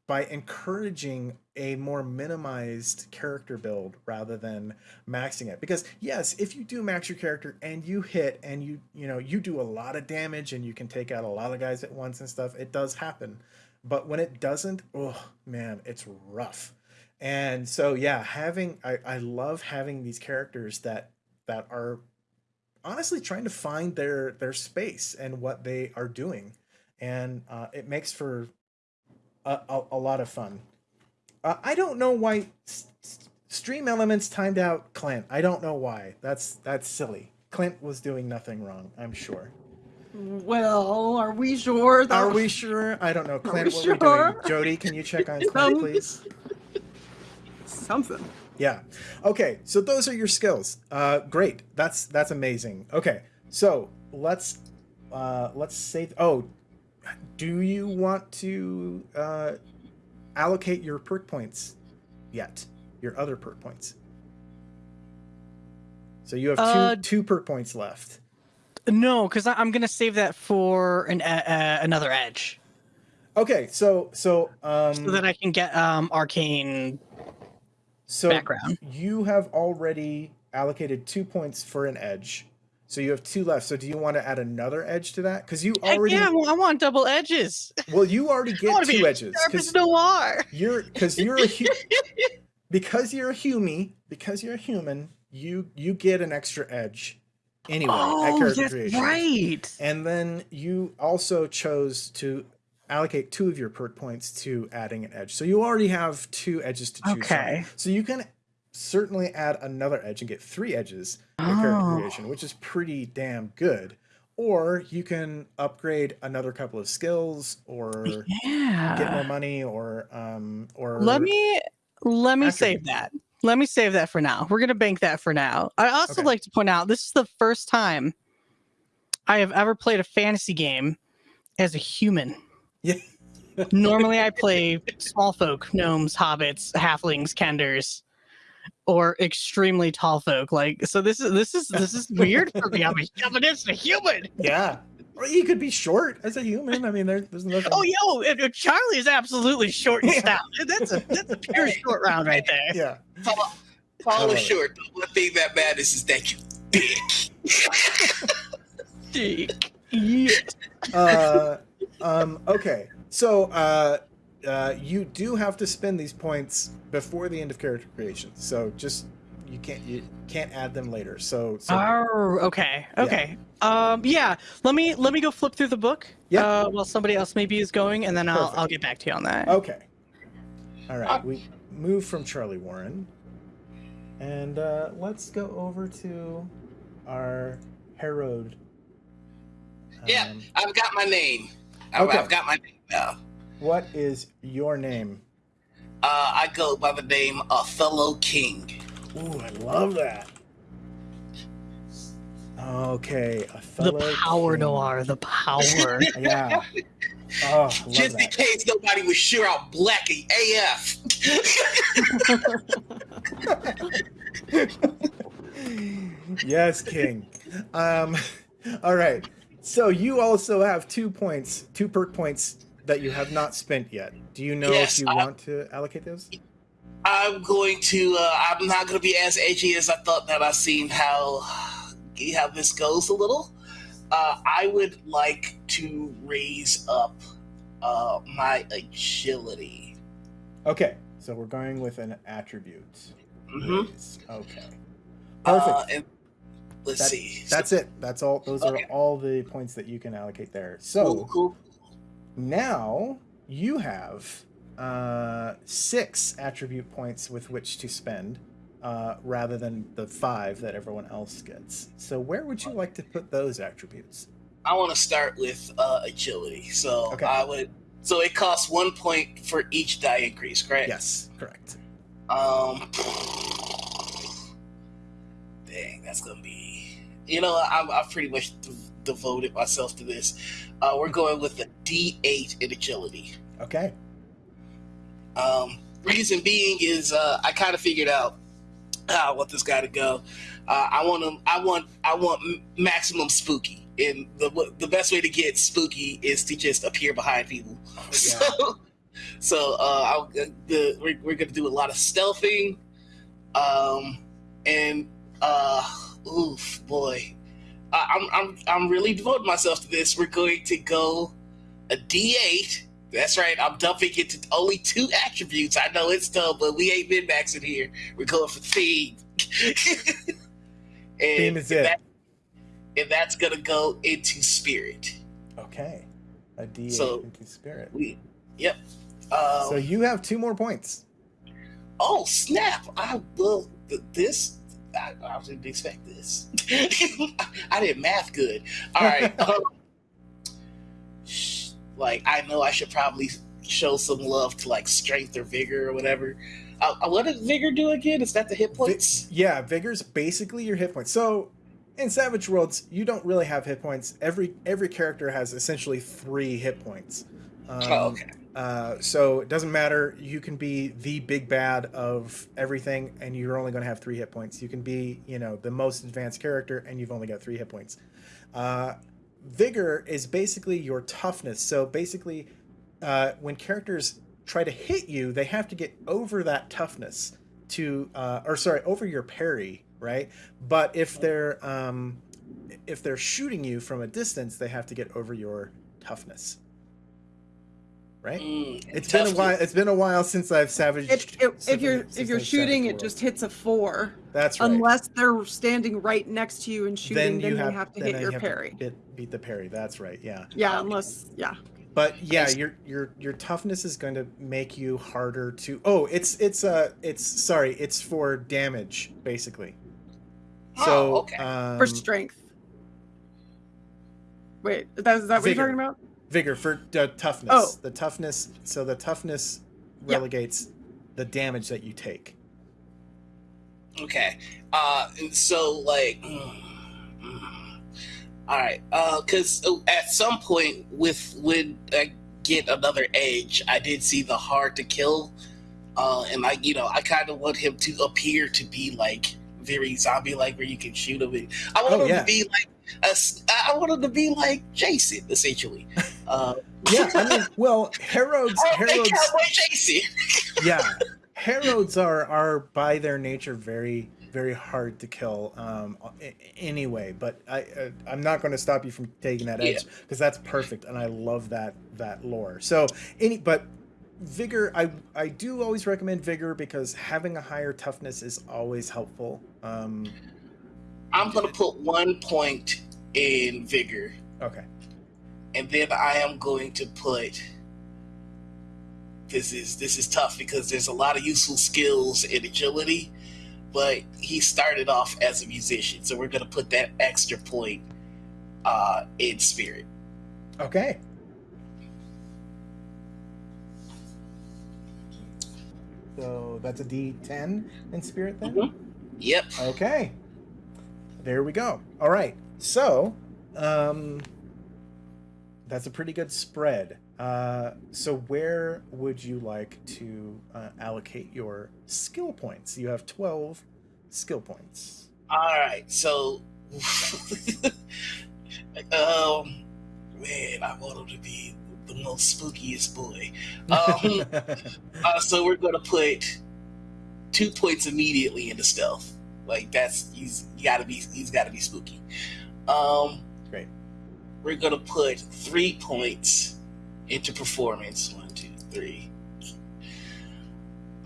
Speaker 1: by encouraging a more minimized character build rather than maxing it. Because yes if you do max your character and you hit and you you know you do a lot of damage and you can take out a lot of guys at once and stuff it does happen. But when it doesn't oh man it's rough. And so yeah having i, I love having these characters that that are honestly trying to find their their space and what they are doing. And uh, it makes for a, a, a lot of fun uh, i don't know why S- S- StreamElements timed out clint i don't know why that's that's silly clint was doing nothing wrong i'm sure
Speaker 3: Well, are we sure? Though?
Speaker 1: are we sure i don't know clint
Speaker 3: we
Speaker 1: what
Speaker 3: sure?
Speaker 1: doing jody can you check on clint please
Speaker 3: Something.
Speaker 1: Yeah. Okay. So those are your skills. Uh, great. That's that's amazing. Okay. So let's uh, let's say. Oh, do you want to uh, allocate your perk points yet? Your other perk points. So you have two
Speaker 4: Uh,
Speaker 1: two perk points left.
Speaker 4: No, because I'm gonna save that for an uh, uh, another edge,
Speaker 1: Okay. So so um
Speaker 4: so that I can get um arcane
Speaker 1: so
Speaker 4: background.
Speaker 1: you have already allocated two points for an edge. So you have two left. So do you want to add another edge to that? Because you
Speaker 4: Heck
Speaker 1: already
Speaker 4: yeah, I want double edges.
Speaker 1: well, you already get two edges because
Speaker 4: noir.
Speaker 1: you're because you're a because you're a human because you're a human. You you get an extra edge anyway at
Speaker 4: Oh,
Speaker 1: character
Speaker 4: that's
Speaker 1: creation.
Speaker 4: right.
Speaker 1: And then you also chose to allocate two of your perk points to adding an edge. So you already have two edges to choose
Speaker 4: Okay.
Speaker 1: from. So you can certainly add another edge and get three edges in character
Speaker 4: Oh.
Speaker 1: creation, which is pretty damn good. Or you can upgrade another couple of skills or get more money or um or
Speaker 4: Let me let me save that. Let me save that for now. We're gonna bank that for now. I also
Speaker 1: Okay.
Speaker 4: like to point out this is the first time I have ever played a fantasy game as a human.
Speaker 1: Yeah.
Speaker 4: Normally I play small folk, gnomes, hobbits, halflings, kenders, or extremely tall folk. Like so this is this is this is weird for me. I'm a, I'm just a human.
Speaker 1: Yeah. Or you could be short as a human. I mean there, there's nothing
Speaker 4: Oh yo, and- and Charlie is absolutely short and stout. That's a that's a pure short round right there.
Speaker 1: Yeah.
Speaker 2: Follow,
Speaker 1: I
Speaker 2: follow
Speaker 1: love it.
Speaker 2: short. The one thing that matters is that you big.
Speaker 4: Dick. Yeah.
Speaker 1: uh, um, okay. So uh, uh, you do have to spend these points before the end of character creation. So just you can't you can't add them later. So, so
Speaker 4: Oh, okay, okay. Um, yeah. Let me let me go flip through the book.
Speaker 1: Yeah.
Speaker 4: Uh, while somebody else maybe is going, and then I'll
Speaker 1: Perfect.
Speaker 4: I'll get back to you on that.
Speaker 1: okay. All right. We move from Charlie Warren, and uh, let's go over to our Harrowed.
Speaker 2: Yeah.
Speaker 1: Um,
Speaker 2: I've got my name.
Speaker 1: Okay.
Speaker 2: I've got my name now.
Speaker 1: What is your name?
Speaker 2: Uh, I go by the name Othello King.
Speaker 1: Ooh, I love that. Okay, a
Speaker 4: the power
Speaker 1: king.
Speaker 4: noir, the power.
Speaker 1: Yeah. Oh, love
Speaker 2: Just in case nobody was sure I'm black AF.
Speaker 1: yes, King. Um, all right. So you also have two points, two perk points that you have not spent yet. Do you know
Speaker 2: Yes,
Speaker 1: if you
Speaker 2: I-
Speaker 1: want to allocate those?
Speaker 2: I'm going to. Uh, I'm not going to be as edgy as I thought that I've seen how how this goes a little. Uh, I would like to raise up uh, my agility.
Speaker 1: Okay. So we're going with an attribute.
Speaker 2: Mm
Speaker 1: -hmm. Okay. Perfect.
Speaker 2: Uh, and let's
Speaker 1: That-
Speaker 2: see.
Speaker 1: That's it. That's all. Those
Speaker 2: Okay.
Speaker 1: are all the points that you can allocate there.
Speaker 2: cool,
Speaker 1: So
Speaker 2: cool.
Speaker 1: Now you have uh, six attribute points with which to spend, uh, rather than the five that everyone else gets. So, where would you like to put those attributes?
Speaker 2: I want to start with uh, agility. So
Speaker 1: Okay.
Speaker 2: I would. So it costs one point for each die increase, correct?
Speaker 1: Yes, correct.
Speaker 2: Um. Dang, that's gonna be. You know, I'm, I've pretty much devoted myself to this. Uh, we're going with a D8 in agility.
Speaker 1: Okay.
Speaker 2: Um, reason being is uh, I kind of figured out how I want this guy to go. Uh, I want him. I want. I want maximum spooky, and the the best way to get spooky is to just appear behind people.
Speaker 1: Oh,
Speaker 2: So, so uh, I'll, the, we're we're gonna do a lot of stealthing, um, and uh, oof, boy, I, I'm I'm I'm really devoting myself to this. We're going to go a D8. That's right. I'm dumping it to only two attributes. I know it's dumb, but we ain't min maxing here. We're going for theme. and
Speaker 1: Theme is it.
Speaker 2: That, and that's gonna go into spirit.
Speaker 1: Okay. A D8
Speaker 2: So-
Speaker 1: into spirit.
Speaker 2: We, yep. Um,
Speaker 1: So you have two more points.
Speaker 2: oh snap! I will this. I, I didn't expect this. I did math good. All right. um, like I know I should probably show some love to like strength or vigor or whatever. Uh, uh, what did vigor do again? Is that the hit
Speaker 1: Vi-
Speaker 2: points?
Speaker 1: yeah, vigor's basically your hit points. So in Savage Worlds, you don't really have hit points. Every every character has essentially three hit points. Um,
Speaker 2: oh, okay.
Speaker 1: Uh, so it doesn't matter. You can be the big bad of everything, and you're only going to have three hit points. You can be, you know, the most advanced character, and you've only got three hit points. Uh, vigor is basically your toughness. So basically, uh, when characters try to hit you, they have to get over that toughness to, uh, or sorry, over your parry, right? But if they're um, if they're shooting you from a distance, they have to get over your toughness. Right?
Speaker 2: Mm,
Speaker 1: It's been a while. It's been a while since I've savaged.
Speaker 3: If, if, if you're if you're
Speaker 1: I've
Speaker 3: shooting, it just hits a four.
Speaker 1: that's right.
Speaker 3: Unless they're standing right next to you and shooting, then, you have, to
Speaker 1: then
Speaker 3: hit
Speaker 1: you
Speaker 3: your
Speaker 1: have
Speaker 3: parry.
Speaker 1: hit- beat the parry. That's right. Yeah.
Speaker 3: Yeah, unless yeah.
Speaker 1: But yeah, your your your toughness is going to make you harder to. Oh, it's it's uh it's sorry, it's for damage basically. So
Speaker 2: Oh, okay.
Speaker 1: um,
Speaker 3: For strength. Wait, that, is that what you're talking about?
Speaker 1: Vigor for uh, toughness.
Speaker 3: Oh.
Speaker 1: The toughness. So the toughness relegates the damage that you take.
Speaker 2: Okay. Uh, and so like, mm, mm. all right. Uh, because at some point with when I get another edge, I did see the hard to kill. Uh, and I, you know, I kind of want him to appear to be like very zombie like, where you can shoot him. And I want
Speaker 1: Oh,
Speaker 2: him
Speaker 1: yeah.
Speaker 2: to be like, I wanted to be like Jason, essentially. Uh,
Speaker 1: Yeah, I mean, well, Harrowed's
Speaker 2: oh, Jason.
Speaker 1: yeah Harroweds are are by their nature very very hard to kill um anyway but i uh, i'm not going to stop you from taking that edge because that's perfect and i love that that lore so any but vigor i i do always recommend vigor because having a higher toughness is always helpful um
Speaker 2: I'm gonna put one point in vigor.
Speaker 1: okay
Speaker 2: and then I am going to put this is this is tough because there's a lot of useful skills in agility, but he started off as a musician, so we're gonna put that extra point uh, in spirit.
Speaker 1: okay so that's a d10 in spirit then
Speaker 2: Mhm. Yep.
Speaker 1: Okay. There we go. All right. So, um, that's a pretty good spread. Uh, so where would you like to uh, allocate your skill points? You have 12 skill points.
Speaker 2: All right. So, um, man, I want him to be the most spookiest boy. Um, Uh, so we're gonna put two points immediately into stealth. Like that's he's gotta be he's gotta be spooky. Um
Speaker 1: Great.
Speaker 2: We're gonna put three points into performance. One, two, three.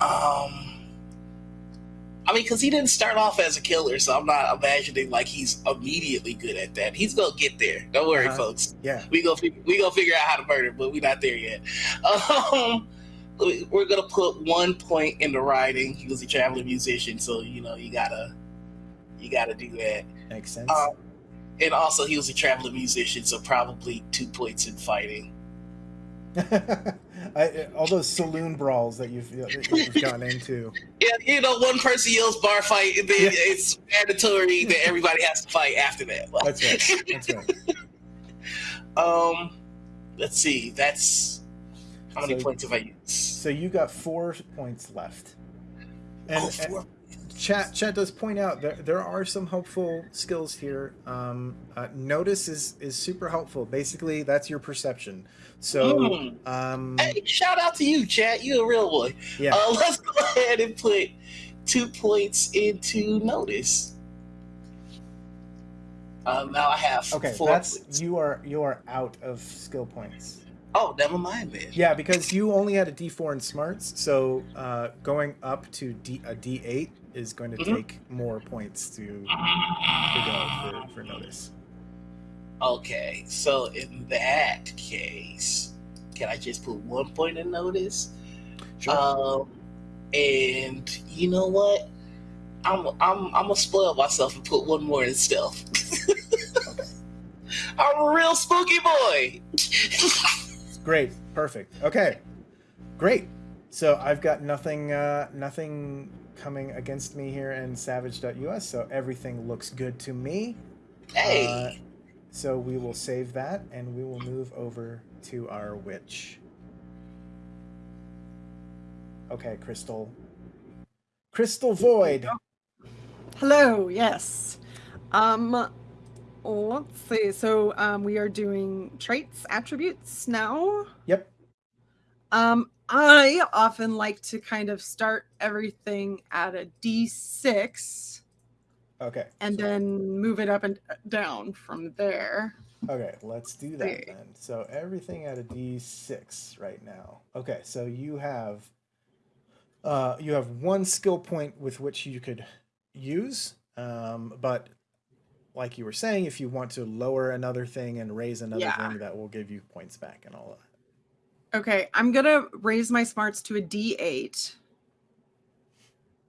Speaker 2: Um I mean, because he didn't start off as a killer, so I'm not imagining like he's immediately good at that. He's gonna get there. Don't worry,
Speaker 1: Uh-huh.
Speaker 2: folks
Speaker 1: yeah.
Speaker 2: we go we gonna figure out how to murder, but we're not there yet. Um, we're gonna put one point in the riding. He was a traveling musician, so you know you gotta you gotta do that.
Speaker 1: Makes sense.
Speaker 2: Um, and also, he was a traveling musician, so probably two points in fighting.
Speaker 1: I, all those saloon brawls that you've, that you've gotten into.
Speaker 2: Yeah, you know, one person yells bar fight, and then
Speaker 1: Yeah.
Speaker 2: it's mandatory that everybody has to fight after that. Like,
Speaker 1: That's right. That's right.
Speaker 2: um, let's see. That's how many
Speaker 1: So-
Speaker 2: points have I used?
Speaker 1: So you got four points left. And,
Speaker 2: oh, four.
Speaker 1: and chat chat does point out that there are some helpful skills here. Um, uh, notice is is super helpful. Basically, that's your perception. So,
Speaker 2: Mm.
Speaker 1: um,
Speaker 2: Hey, shout out to you, chat. You're a real boy.
Speaker 1: yeah.
Speaker 2: Uh, let's go ahead and put two points into notice. Um, now I have
Speaker 1: Okay,
Speaker 2: four.
Speaker 1: that's
Speaker 2: points.
Speaker 1: you are you are out of skill points.
Speaker 2: Oh, never mind then.
Speaker 1: Yeah, because you only had a D4 in smarts, so uh, going up to D, a D8 is going to
Speaker 2: Mhm.
Speaker 1: take more points to, to go for, for notice.
Speaker 2: Okay, so in that case, can I just put one point in notice?
Speaker 1: Sure.
Speaker 2: Um, and you know what? I'm I'm I'm gonna spoil myself and put one more in stealth. I'm a real spooky boy.
Speaker 1: Great, perfect. Okay, great. So I've got nothing, uh, nothing coming against me here in savaged.us. So everything looks good to me.
Speaker 2: hey,
Speaker 1: Uh, so we will save that, and we will move over to our witch. Okay, Crystal. Crystal Void.
Speaker 3: Hello, yes. Um let's see. So um we are doing traits, attributes now.
Speaker 1: Yep.
Speaker 3: Um I often like to kind of start everything at a D6
Speaker 1: Okay.
Speaker 3: and then move it up and down from there.
Speaker 1: Okay, let's do that
Speaker 3: Okay.
Speaker 1: then. So everything at a D6 right now. Okay, so you have uh you have one skill point with which you could use. Um, but like you were saying, if you want to lower another thing and raise another
Speaker 3: Yeah.
Speaker 1: thing, that will give you points back and all that.
Speaker 3: Okay, I'm gonna raise my smarts to a D8.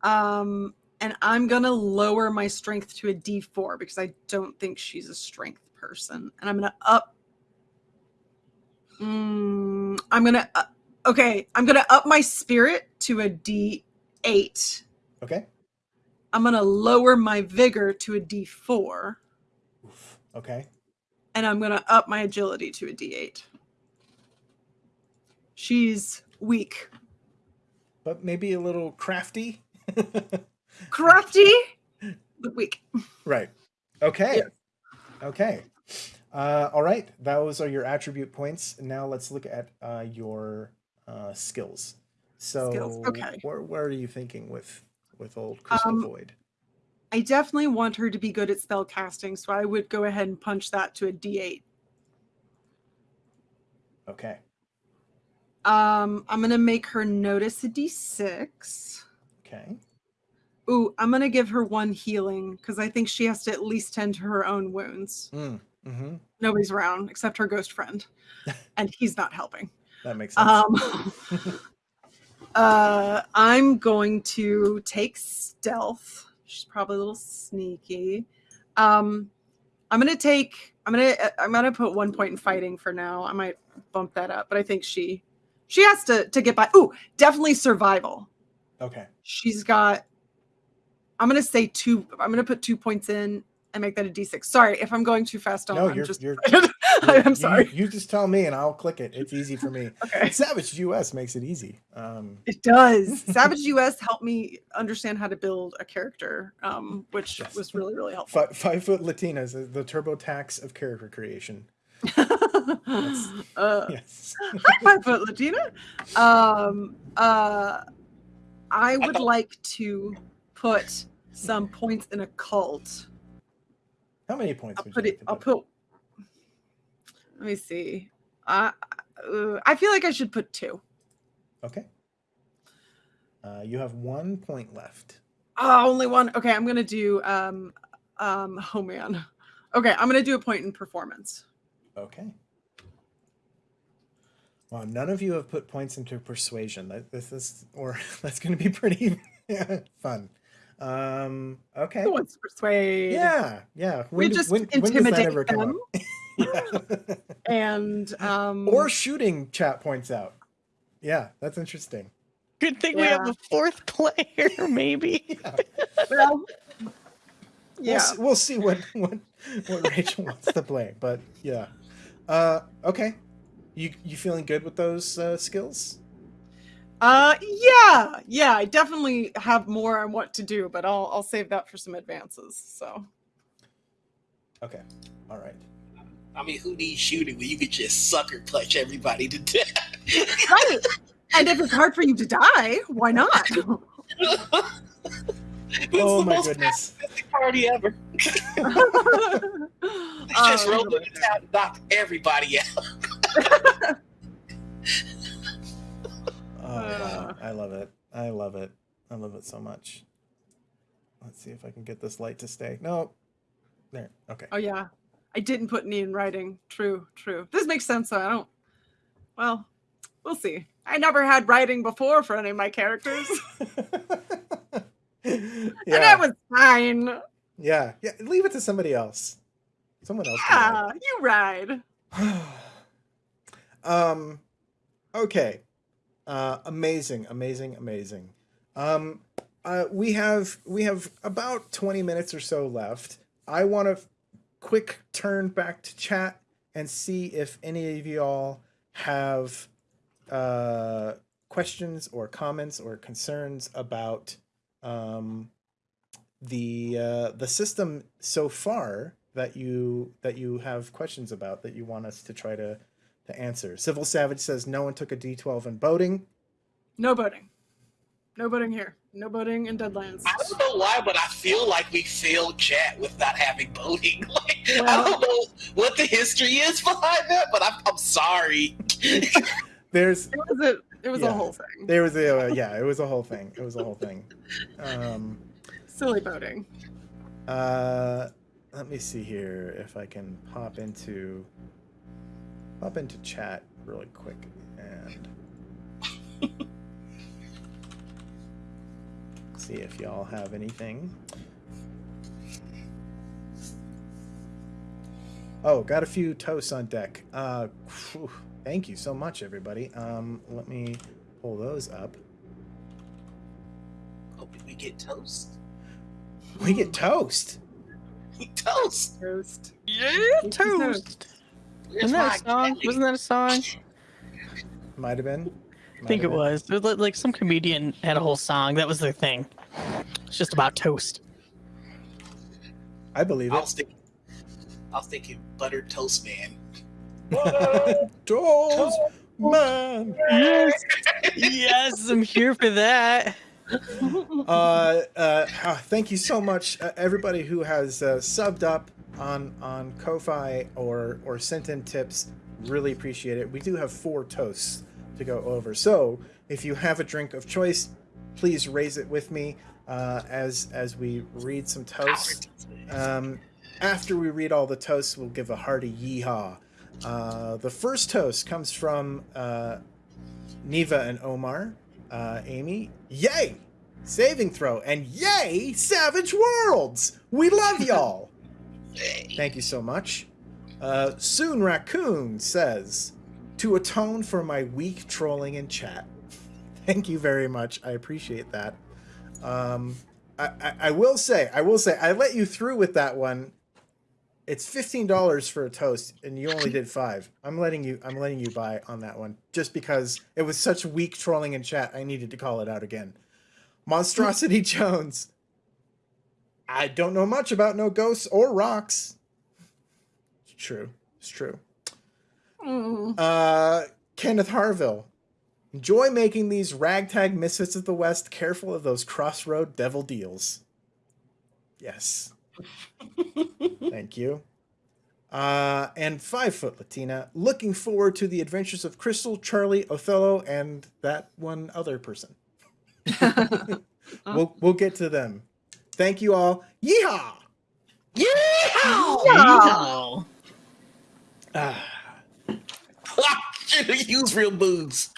Speaker 3: Um, and I'm gonna lower my strength to a D4 because I don't think she's a strength person. And I'm gonna up. Mm, I'm gonna. Uh, okay, I'm gonna up my spirit to a D8.
Speaker 1: Okay?
Speaker 3: I'm gonna lower my vigor to a D4,
Speaker 1: Oof. Okay.
Speaker 3: and I'm gonna up my agility to a D8. She's weak.
Speaker 1: But maybe a little crafty.
Speaker 3: crafty but weak
Speaker 1: Right. Okay.
Speaker 3: Yes.
Speaker 1: Okay. Uh, all right. Those are your attribute points. Now let's look at uh, your uh, skills. So,
Speaker 3: Skills, okay.
Speaker 1: where, where are you thinking with with old Crystal
Speaker 3: Um,
Speaker 1: Void?
Speaker 3: i definitely want her to be good at spell casting so i would go ahead and punch that to a d8
Speaker 1: Okay.
Speaker 3: um i'm gonna make her notice a d6
Speaker 1: Okay.
Speaker 3: ooh i'm gonna give her one healing because i think she has to at least tend to her own wounds
Speaker 1: Mm, hmm
Speaker 3: nobody's around except her ghost friend and he's not helping
Speaker 1: That makes sense.
Speaker 3: um uh i'm going to take stealth. She's probably a little sneaky. Um i'm gonna take i'm gonna uh, i'm gonna put one point in fighting for now. I might bump that up but i think she she has to to get by. Ooh definitely survival.
Speaker 1: Okay.
Speaker 3: she's got i'm gonna say two i'm gonna put two points in and make that a d6 sorry if i'm going too fast on
Speaker 1: No,
Speaker 3: i'm
Speaker 1: you're
Speaker 3: just
Speaker 1: you're.
Speaker 3: i'm
Speaker 1: you-
Speaker 3: sorry
Speaker 1: You, just tell me and I'll click it. It's easy for me.
Speaker 3: okay
Speaker 1: Savaged US makes it easy. Um,
Speaker 3: It does. Savaged US helped me understand how to build a character, um, which
Speaker 1: Yes.
Speaker 3: was really, really helpful.
Speaker 1: five, five foot Latinas, uh, the TurboTax of character creation.
Speaker 3: uh,
Speaker 1: Yes.
Speaker 3: five foot Latina. Um, uh, I would
Speaker 2: thought-
Speaker 3: like to put some points in occult.
Speaker 1: How many points
Speaker 3: I'll put it. I'll put. Let me see. I uh, I feel like I should put two.
Speaker 1: Okay. Uh, you have one point left.
Speaker 3: Oh, only one. Okay, I'm gonna do. Um, um. Oh man. Okay, I'm gonna do a point in performance.
Speaker 1: Okay. Well, none of you have put points into persuasion. That this is or that's going to be pretty fun. Um, okay.
Speaker 3: Who wants to persuade?
Speaker 1: Yeah, yeah.
Speaker 3: We
Speaker 1: do-
Speaker 3: just
Speaker 1: when
Speaker 3: intimidate
Speaker 1: come
Speaker 3: them.
Speaker 1: Up? yeah.
Speaker 3: And um
Speaker 1: or shooting chat points out. Yeah, that's interesting.
Speaker 4: Good thing we have a fourth player, maybe.
Speaker 3: well,
Speaker 1: We'll,
Speaker 3: yeah.
Speaker 1: see, we'll see what what what Rachel wants to play, but yeah. Uh, okay. You you feeling good with those uh, skills?
Speaker 3: Uh yeah, yeah, I definitely have more on what to do, but I'll I'll save that for some advances. So
Speaker 1: Okay. All right.
Speaker 2: I mean, who needs shooting when you could just sucker punch everybody to death?
Speaker 3: Right. And if it's hard for you to die, why not?
Speaker 2: It's
Speaker 1: Oh
Speaker 2: the
Speaker 1: my
Speaker 2: most
Speaker 1: goodness.
Speaker 2: party ever. Let's just
Speaker 3: Um,
Speaker 2: roll the town and knock everybody out.
Speaker 1: Oh, wow. I love it. I love it. I love it so much. Let's see if I can get this light to stay. No. There. Okay.
Speaker 3: Oh yeah. I didn't put any in writing. True, true. This makes sense though. I don't well, we'll see. I never had writing before for any of my characters. And
Speaker 1: yeah.
Speaker 3: that was fine.
Speaker 1: yeah. Yeah. Leave it to somebody else. Someone else.
Speaker 3: Yeah, you ride.
Speaker 1: um okay uh amazing amazing amazing um uh we have we have about 20 minutes or so left i want to quick turn back to chat and see if any of y'all have uh questions or comments or concerns about um the uh the system so far that you that you have questions about that you want us to try to to answer. Civil Savage says no one took a D12 in boating.
Speaker 3: No boating. No boating here. No boating in Deadlands.
Speaker 2: I don't know why, but I feel like we failed chat with not having voting. Like, I don't know what the history is behind that, but I'm, I'm sorry.
Speaker 1: There's
Speaker 3: It was a it was
Speaker 1: Yeah.
Speaker 3: a whole thing.
Speaker 1: there was a uh, yeah, it was a whole thing. It was a whole thing. Um
Speaker 3: Silly boating.
Speaker 1: uh let me see here if I can pop into pop into chat really quick and see if y'all have anything. Oh, got a few toasts on deck. Uh, phew, thank you so much, everybody. Um, let me pull those up.
Speaker 2: Hoping we get toast.
Speaker 1: We get toast.
Speaker 2: Toast.
Speaker 3: Toast.
Speaker 4: Yeah,
Speaker 3: Toast.
Speaker 4: toast.
Speaker 2: Where's
Speaker 4: Wasn't that a song?
Speaker 2: jelly?
Speaker 4: Wasn't that a song?
Speaker 1: Might have been.
Speaker 4: I think it was. It was like some comedian had a whole song. That was their thing. It's just about toast.
Speaker 1: I believe
Speaker 2: I
Speaker 1: it.
Speaker 2: was thinking, I was thinking buttered toast man.
Speaker 1: Toast man.
Speaker 4: Yes, yes, I'm here for that.
Speaker 1: Uh, uh, ah, thank you so much, uh, everybody who has uh, subbed up on on Ko-fi or or sent in tips. Really appreciate it. We do have four toasts to go over, so if you have a drink of choice, please raise it with me uh, as as we read some toasts. Um, after we read all the toasts, we'll give a hearty yeehaw. Uh, the first toast comes from uh, Neva and Omar. Uh, Amy, yay! Saving throw, and yay! Savage Worlds! We love y'all! Thank you so much. Uh, Soon Raccoon says, to atone for my weak trolling in chat. Thank you very much. I appreciate that. Um, I, I, I will say, I will say, I let you through with that one. It's fifteen dollars for a toast, and you only did five. I'm letting you. I'm letting you buy on that one, just because it was such weak trolling in chat. I needed to call it out again. Monstrosity Jones. I don't know much about no ghosts or rocks. It's true. It's true.
Speaker 3: Mm.
Speaker 1: Uh, Kenneth Harville. Enjoy making these ragtag misfits of the West careful of those crossroad devil deals. Yes. Thank you. Uh, and Five Foot Latina. Looking forward to the adventures of Crystal, Charlie, Othello, and that one other person. we'll, we'll get to them. Thank you all. Yeehaw!
Speaker 2: Yeah!
Speaker 3: Yeah.
Speaker 4: Yeehaw.
Speaker 1: Ah,
Speaker 2: Use real booze.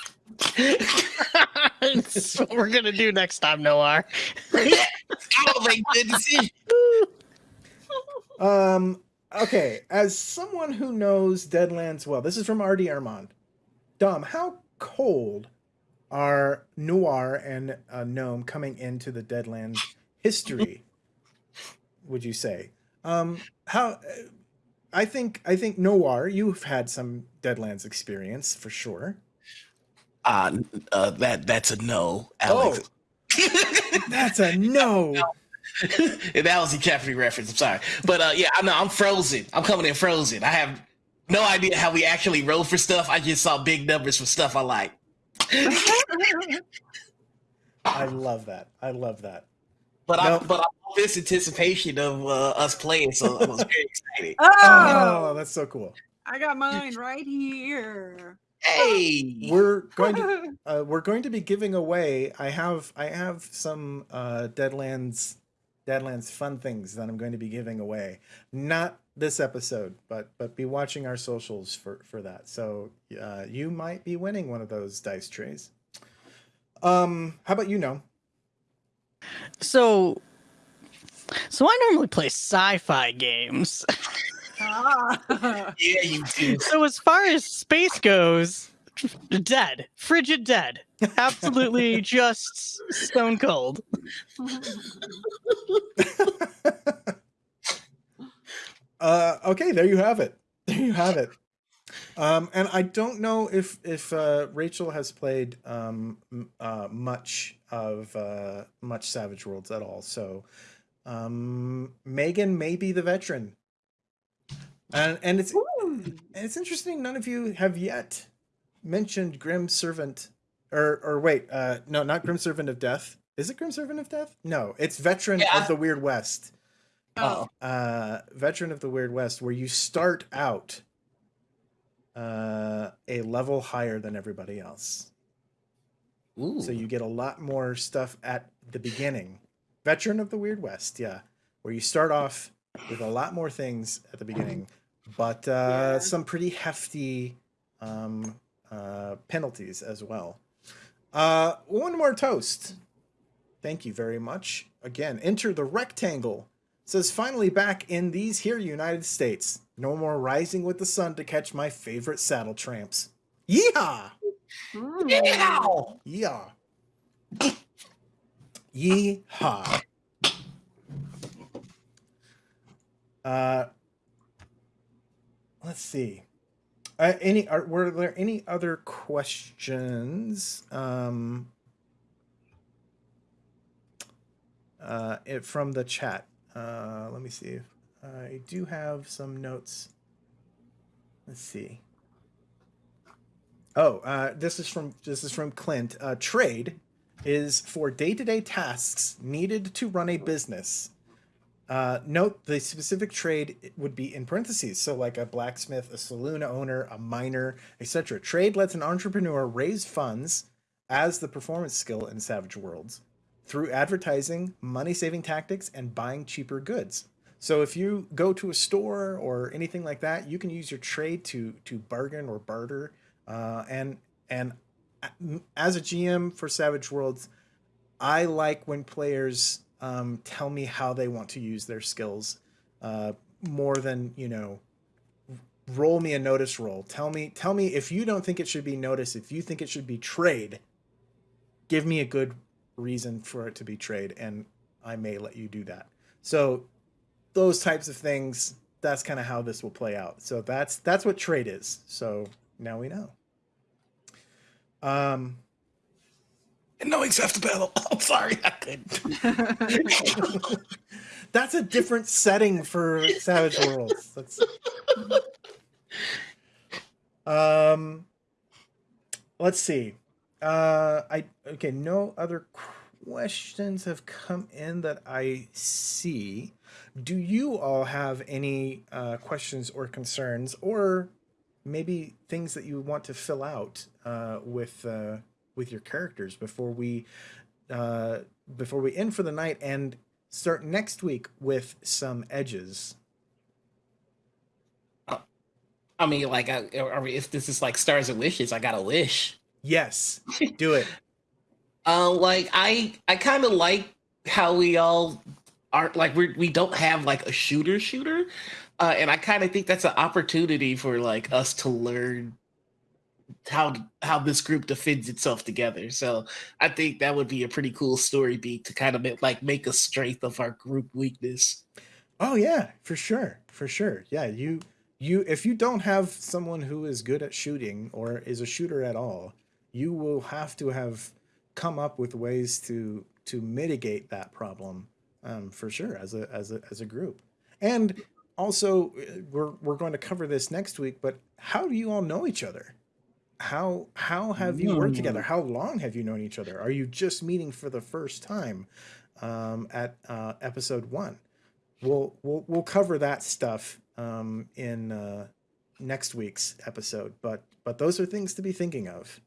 Speaker 4: That's what we're gonna do next time, Noir.
Speaker 2: oh my goodness.
Speaker 1: Um. Okay, as someone who knows Deadlands well, this is from R.D. Armand. Dom, how cold are Noir and uh, Gnome coming into the Deadlands history? would you say? Um, how? I think I think Noir, you've had some Deadlands experience for sure.
Speaker 2: Uh, uh that that's a no, Alex.
Speaker 1: Oh, That's a no.
Speaker 2: And that was a Jeopardy reference. I'm sorry, but uh, yeah, I know I'm frozen. I'm coming in frozen. I have no idea how we actually roll for stuff. I just saw big numbers for stuff I like.
Speaker 1: I love that. I love that.
Speaker 2: But I but I love this anticipation of uh, us playing, so I was very excited.
Speaker 1: Oh,
Speaker 3: oh,
Speaker 1: that's so cool.
Speaker 3: I got mine right here.
Speaker 2: Hey,
Speaker 1: We're going to uh, we're going to be giving away. I have I have some uh, Deadlands Deadlands fun things that I'm going to be giving away. Not this episode, but but be watching our socials for for that. So uh, you might be winning one of those dice trays. Um, how about you know?
Speaker 4: So, so I normally play sci-fi games.
Speaker 3: Ah.
Speaker 2: yeah, you do.
Speaker 4: So as far as space goes, dead, frigid dead, absolutely just stone cold.
Speaker 1: uh, okay, there you have it. There you have it. Um, and I don't know if if uh, Rachel has played um, uh, much of uh, much Savage Worlds at all. So um, Megan may be the veteran, and and it's
Speaker 3: Ooh.
Speaker 1: it's interesting. None of you have yet mentioned Grim Servant, or or wait, uh, no, not Grim Servant of Death. Is it Grim Servant of Death? No, it's Veteran
Speaker 2: Yeah.
Speaker 1: of the Weird West
Speaker 3: Oh.
Speaker 1: uh, veteran of the Weird West, where you start out uh, a level higher than everybody else.
Speaker 2: Ooh.
Speaker 1: So you get a lot more stuff at the beginning. Veteran of the Weird West, yeah, where you start off with a lot more things at the beginning, but uh,
Speaker 3: Yeah.
Speaker 1: some pretty hefty um, uh, penalties as well. Uh, one more toast. Thank you very much. Again, enter the rectangle. Says finally back in these here United States. No more rising with the sun to catch my favorite saddle tramps. Yeehaw!
Speaker 3: Mm.
Speaker 2: yeah.
Speaker 1: Yeah. Yeehaw. Uh, let's see. Uh, any are, were there any other questions? Um, uh, it, from the chat. Uh, let me see. If, I do have some notes. Let's see. Oh, uh, this is from this is from Clint. Uh, trade is for day-to-day tasks needed to run a business. Uh, note the specific trade would be in parentheses, so like a blacksmith, a saloon owner, a miner, etc. Trade lets an entrepreneur raise funds as the performance skill in Savage Worlds through advertising, money-saving tactics, and buying cheaper goods. So if you go to a store or anything like that, you can use your trade to to bargain or barter. Uh, and and as a GM for Savage Worlds, I like when players um, tell me how they want to use their skills uh, more than you know. Roll me a notice roll. Tell me tell me if you don't think it should be notice. If you think it should be trade, give me a good reason for it to be trade, and I may let you do that. So those types of things that's kind of how this will play out. So that's that's what trade is. So now we know. Um and
Speaker 2: No acceptable. I'm sorry, I couldn't.
Speaker 1: that's a different setting for savage worlds. That's um let's see. Uh i okay no other questions have come in that i see do you all have any uh, questions or concerns or maybe things that you want to fill out uh, with uh, with your characters before we uh, before we end for the night and start next week with some edges
Speaker 2: I mean, like, I, if this is like stars and wishes, I got a wish.
Speaker 1: Yes, do it.
Speaker 2: Uh, like I, I kind of like how we all aren't like we we don't have like a shooter shooter, uh, and I kind of think that's an opportunity for like us to learn how how this group defends itself together. So I think that would be a pretty cool story beat to kind of make, like make a strength of our group weakness.
Speaker 1: Oh yeah, for sure, for sure. Yeah, you you if you don't have someone who is good at shooting or is a shooter at all, you will have to have come up with ways to to mitigate that problem um, for sure as a as a as a group. And also, uh, we're we're going to cover this next week. But how do you all know each other? How how have you worked together?
Speaker 2: Hmm.
Speaker 1: How long have you known each other? Are you just meeting for the first time um, at uh, episode one? We'll we'll we'll cover that stuff um, in uh, next week's episode. But but those are things to be thinking of.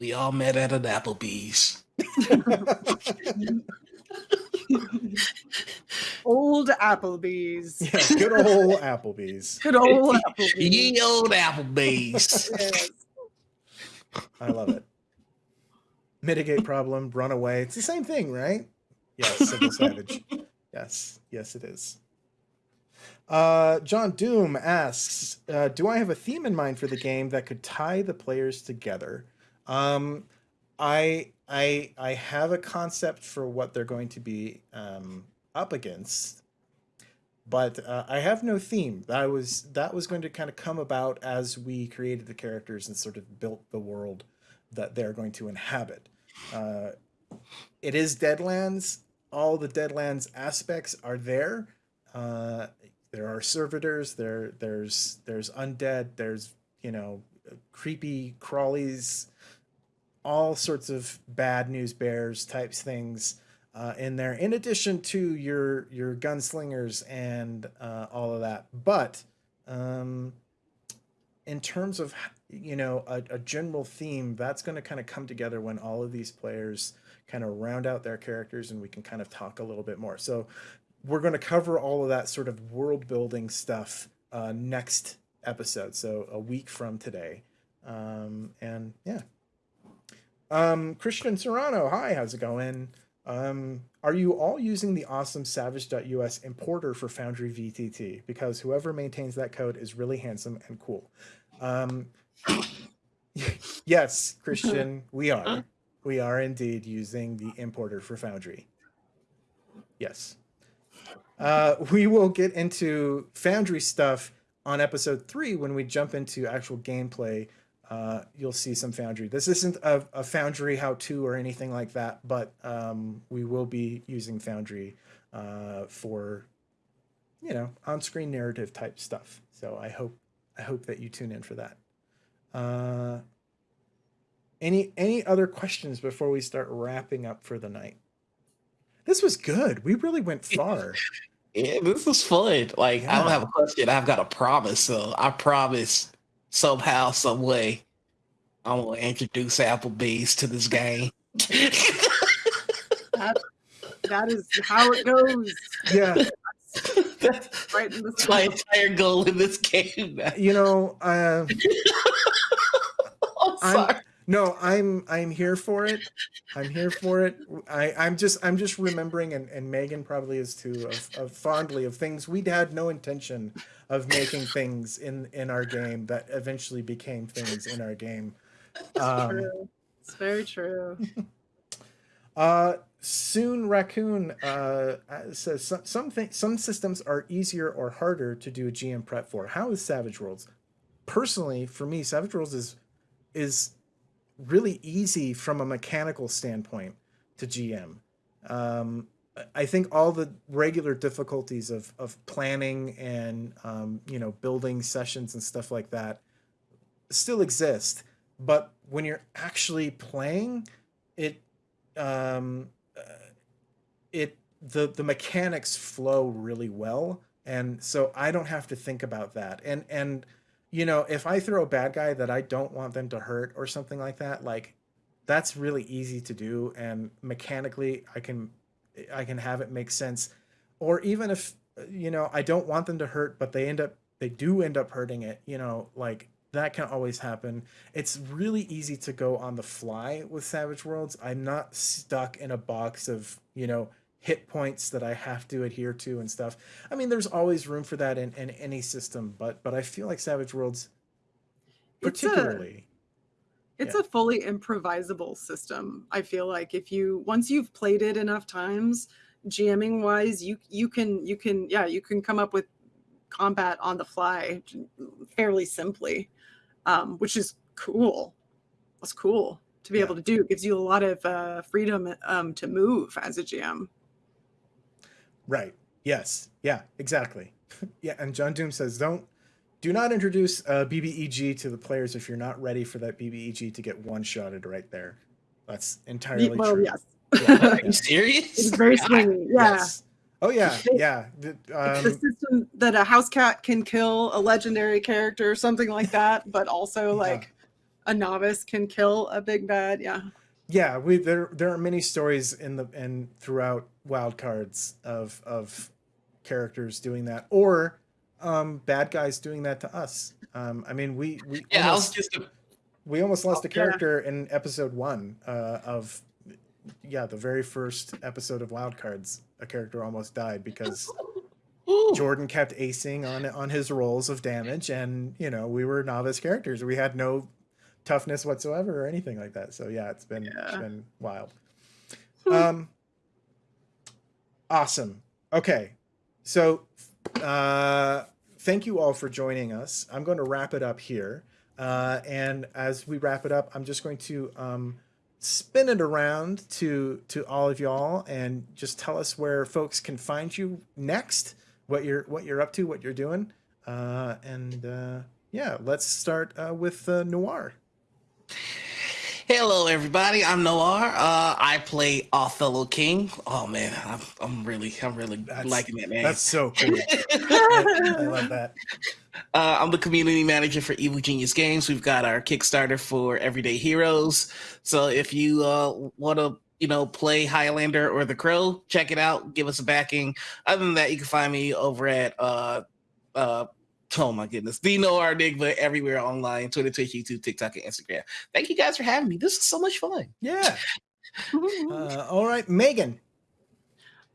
Speaker 2: We all met at an Applebee's.
Speaker 3: Old Applebee's.
Speaker 1: yeah, good old Applebee's.
Speaker 3: Good old Applebee's.
Speaker 2: Ye old Applebee's.
Speaker 3: Yes.
Speaker 1: I love it. Mitigate problem, run away. It's the same thing, right? Yes, Sybil Savage. Yes, yes, it is. Uh, John Doom asks, uh, "Do I have a theme in mind for the game that could tie the players together?" Um, I I I have a concept for what they're going to be um, up against, but uh, I have no theme. That was that was going to kind of come about as we created the characters and sort of built the world that they're going to inhabit. Uh, it is Deadlands. All the Deadlands aspects are there. Uh, there are servitors. There there's there's undead. There's you know creepy crawlies all sorts of bad news bears types things uh, in there, in addition to your your gunslingers and uh, all of that. But um, in terms of you know a, a general theme, that's going to kind of come together when all of these players kind of round out their characters, and we can kind of talk a little bit more. So we're going to cover all of that sort of world building stuff uh, next episode. So a week from today, um, and yeah. Um, Christian Serrano, hi, how's it going? Um, are you all using the awesome savage.us importer for Foundry VTT? Because whoever maintains that code is really handsome and cool. Um, yes, Christian, we are. We are indeed using the importer for Foundry. Yes. Uh, we will get into Foundry stuff on episode three when we jump into actual gameplay uh, you'll see some Foundry. This isn't a, a Foundry how-to or anything like that, but um, we will be using Foundry uh, for, you know, on-screen narrative type stuff. So I hope I hope that you tune in for that. Uh, any any other questions before we start wrapping up for the night? This was good. We really went far.
Speaker 2: Yeah, this was fun. Like I don't have a question. I've got a promise. So I promise somehow, some way, I'm gonna introduce Applebee's to this game.
Speaker 3: That, that is how it goes.
Speaker 1: yeah,
Speaker 2: That's
Speaker 3: Right in the
Speaker 2: that's my entire goal in this game. man.
Speaker 1: you know, uh,
Speaker 2: I'm
Speaker 1: I'm-
Speaker 2: sorry.
Speaker 1: No, I'm I'm here for it. I'm here for it. I I'm just I'm just remembering, and, and Megan probably is too, of, of fondly of things we'd had no intention of making things in in our game that eventually became things in our game. Um,
Speaker 3: True. It's very true.
Speaker 1: Uh, soon raccoon uh uh, says some some, thi- some systems are easier or harder to do a GM prep for. How is Savage Worlds? Personally, for me, Savage Worlds is is really easy from a mechanical standpoint to GM. Um, I- think all the regular difficulties of of planning and um, you know building sessions and stuff like that still exist, but when you're actually playing, it um, uh, it the the mechanics flow really well, and so I don't have to think about that. And and you know if I throw a bad guy that I don't want them to hurt or something like that, like that's really easy to do, and mechanically I can I can have it make sense. Or even if you know I don't want them to hurt, but they end up they do end up hurting it, you know, like that can always happen. It's really easy to go on the fly with Savage Worlds. I'm not stuck in a box of, you know, hit points that I have to adhere to and stuff. I mean, there's always room for that in, in any system, but but I feel like Savage Worlds
Speaker 3: It's a-
Speaker 1: particularly
Speaker 3: It's
Speaker 1: Yeah.
Speaker 3: a fully improvisable system. I feel like if you once you've played it enough times, GMing wise, you you can you can yeah you can come up with combat on the fly fairly simply, um, which is cool. That's cool to be
Speaker 1: Yeah.
Speaker 3: able to do. It gives you a lot of uh, freedom um, to move as a GM.
Speaker 1: Right. Yes. Yeah, exactly. yeah, and John Doom says don't do not introduce uh, BBEG to the players if you're not ready for that BBEG to get one-shotted right there. That's entirely
Speaker 3: well,
Speaker 1: true.
Speaker 3: yes,
Speaker 1: Yeah,
Speaker 2: Are you serious?
Speaker 3: it's very swingy. Yeah.
Speaker 1: Yes. Oh yeah, yeah. The-
Speaker 3: It's the
Speaker 1: Um,
Speaker 3: system that a house cat can kill a legendary character or something like that, but also
Speaker 1: Yeah.
Speaker 3: like a novice can kill a big bad. Yeah.
Speaker 1: yeah, we there there are many stories in the and throughout wildcards of of characters doing that or um bad guys doing that to us. Um I mean we we
Speaker 2: Yeah, I was
Speaker 1: almost,
Speaker 2: just.
Speaker 1: we almost lost a
Speaker 3: yeah.
Speaker 1: character in episode 1 uh of yeah, the very first episode of wildcards. A character almost died because Jordan kept acing on on his rolls of damage, and you know we were novice characters. We had no toughness whatsoever or anything like that. So yeah, it's been it's
Speaker 3: Yeah.
Speaker 1: been wild. Um, awesome. Okay, so uh, thank you all for joining us. I'm going to wrap it up here, uh, and as we wrap it up, I'm just going to um, spin it around to to all of y'all and just tell us where folks can find you next what you're what you're up to what you're doing uh and uh yeah let's start uh with uh, noir
Speaker 2: Hello, everybody. I'm Noir. Uh, I play Othello King. Oh man, I'm, I'm really, I'm really
Speaker 1: That's-
Speaker 2: liking that name.
Speaker 1: that's so cool I, I love that
Speaker 2: Uh, I'm the community manager for Evil Genius Games. We've got our Kickstarter for Everyday Heroes. So if you uh, want to, you know, play Highlander or The Crow, check it out. Give us a backing. Other than that, you can find me over at uh, uh, oh my goodness, the Noir Enigma everywhere online: Twitter, Twitch, YouTube, TikTok, and Instagram. Thank you guys for having me. This is so much fun.
Speaker 1: yeah uh, all right megan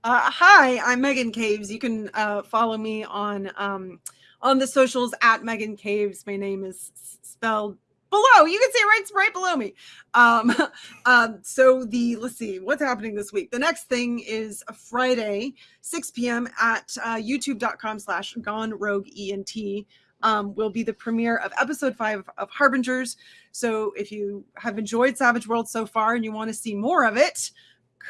Speaker 3: Uh, hi, I'm Megan Caves. You can uh, follow me on um, on the socials at Megan Caves. My name is spelled below. You can see it right right below me. Um, um, so the let's see what's happening this week. The next thing is a Friday, 6 p.m. at uh, YouTube.com/slash Gone Rogue ENT. Um, will be the premiere of episode five of Harbingers. So if you have enjoyed Savage World so far and you want to see more of it,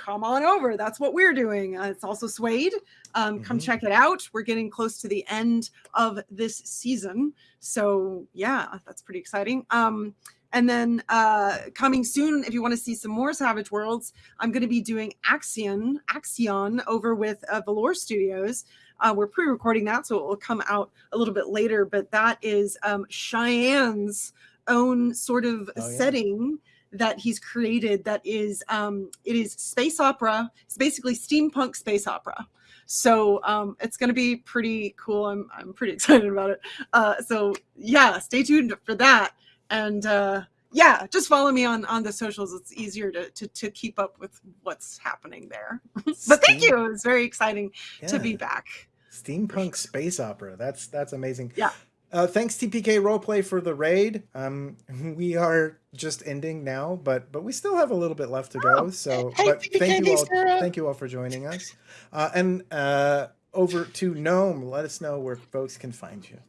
Speaker 3: come on over. That's what we're doing. Uh, it's also SWADE. Um, Come
Speaker 1: Mhm.
Speaker 3: check it out. We're getting close to the end of this season. So, yeah, that's pretty exciting. Um, and then uh, coming soon, if you want to see some more Savage Worlds, I'm going to be doing Axion, Axion over with uh, Valor Studios. Uh, we're pre-recording that, so it will come out a little bit later. But that is um, Cheyenne's own sort of
Speaker 1: Oh, yeah.
Speaker 3: setting that he's created that is um it is space opera it's basically steampunk space opera. So um it's going to be pretty cool. I'm i'm pretty excited about it. Uh so yeah stay tuned for that. And uh yeah just follow me on on the socials. It's easier to to, to keep up with what's happening there. But thank you. It's very exciting to be back.
Speaker 1: Steampunk space opera. That's that's amazing.
Speaker 3: Yeah.
Speaker 1: Uh thanks tpk roleplay for the raid. Um we are just ending now but but we still have a little bit left to go
Speaker 2: Oh,
Speaker 1: so
Speaker 2: hey,
Speaker 1: but
Speaker 2: TPK,
Speaker 1: thank you all
Speaker 2: Sarah.
Speaker 1: thank you all for joining us. Uh and uh over to gnome. Let us know where folks can find you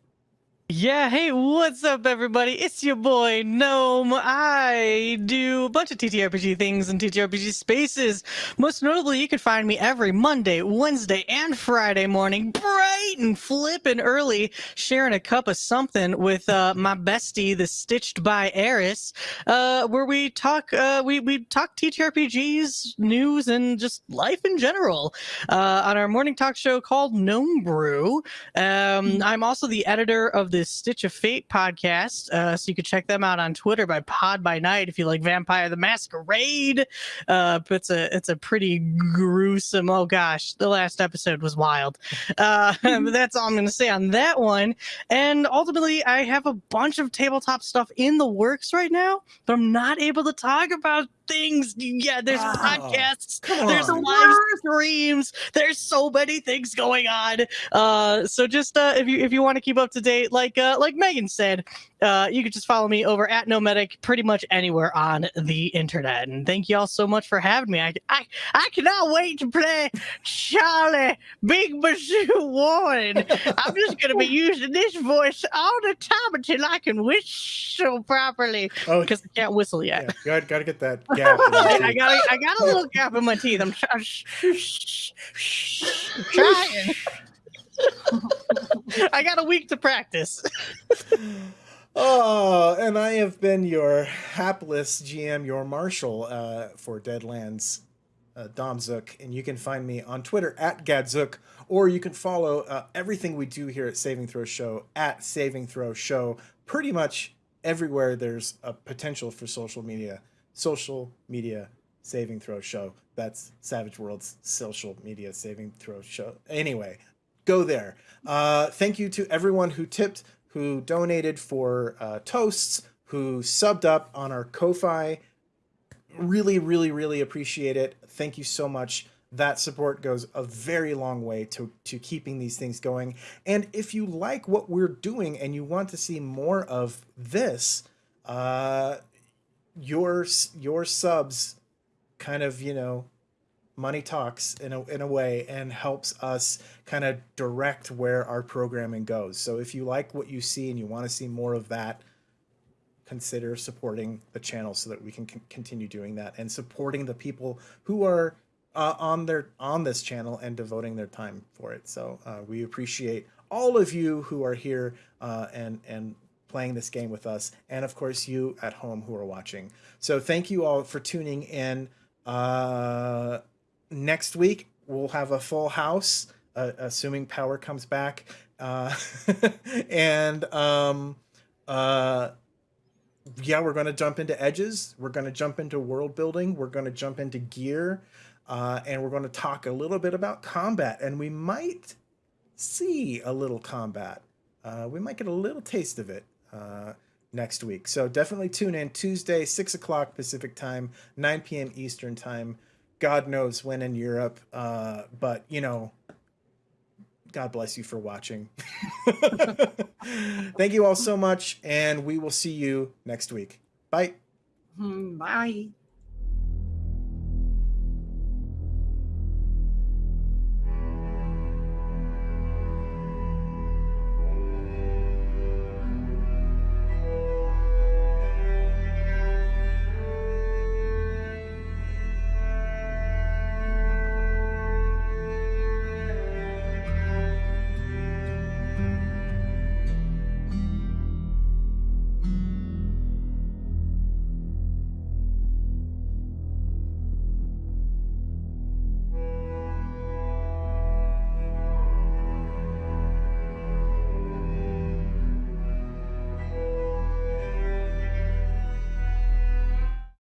Speaker 4: Yeah, hey, what's up, everybody? It's your boy Gnome. I do a bunch of TTRPG things in TTRPG spaces. Most notably, you can find me every Monday, Wednesday, and Friday morning, bright and flippin' early, sharing a cup of something with uh, my bestie, the Stitched by Eris, uh, where we talk, uh, we we talk TTRPGs, news, and just life in general. Uh, on our morning talk show called Gnome Brew. Um, I'm also the editor of the the Stitch of Fate podcast. Uh, so you can check them out on Twitter by Pod by Night if you like Vampire the Masquerade. Uh, it's a it's a pretty gruesome. Oh gosh, the last episode was wild. Uh, that's all I'm going to say on that one. And ultimately, I have a bunch of tabletop stuff in the works right now, but I'm not able to talk about things. Yeah, there's
Speaker 1: Wow.
Speaker 4: podcasts,
Speaker 1: Come
Speaker 4: there's
Speaker 1: on.
Speaker 4: live streams, there's so many things going on. Uh, so just uh, if you if you want to keep up to date, like uh, like Megan said, uh, you can just follow me over at Nomedic pretty much anywhere on the internet. And thank you all so much for having me. I I, I cannot wait to play Charlie Big Bazoo Warren. I'm just gonna be using this voice all the time until I can whistle properly
Speaker 1: Oh,
Speaker 4: because I can't whistle yet.
Speaker 1: yeah, gotta, gotta get that gap. in
Speaker 4: I, got a, I got a little gap in my teeth. I'm trying. I got a week to practice.
Speaker 1: Oh, and I have been your hapless GM, your marshal uh, for Deadlands, uh, Dom Zook, and you can find me on Twitter at Gadzook, or you can follow uh, everything we do here at Saving Throw Show at Saving Throw Show. Pretty much everywhere there's a potential for social media, social media Saving Throw Show. That's Savage World's social media Saving Throw Show. Anyway, go there. Uh, thank you to everyone who tipped, who donated for uh, toasts, who subbed up on our Ko-fi. Really, really, really appreciate it. Thank you so much. That support goes a very long way to, to keeping these things going. And if you like what we're doing and you want to see more of this, uh, your your subs kind of you know money talks in a, in a way and helps us kind of direct where our programming goes. So if you like what you see and you want to see more of that, consider supporting the channel so that we can con- continue doing that and supporting the people who are uh, on their on this channel and devoting their time for it. So uh, we appreciate all of you who are here uh, and and playing this game with us, and of course you at home who are watching. So thank you all for tuning in. Uh, next week we'll have a full house, uh, assuming power comes back, uh, and um, uh, yeah, we're going to jump into edges. We're going to jump into world building. We're going to jump into gear, uh, and we're going to talk a little bit about combat, and we might see a little combat. Uh, we might get a little taste of it uh, next week. So definitely tune in Tuesday, six o'clock Pacific time, nine p.m. Eastern time. God knows when in Europe, uh, but you know, God bless you for watching. Thank you all so much, and we will see you next week. Bye.
Speaker 3: Hmm, Bye.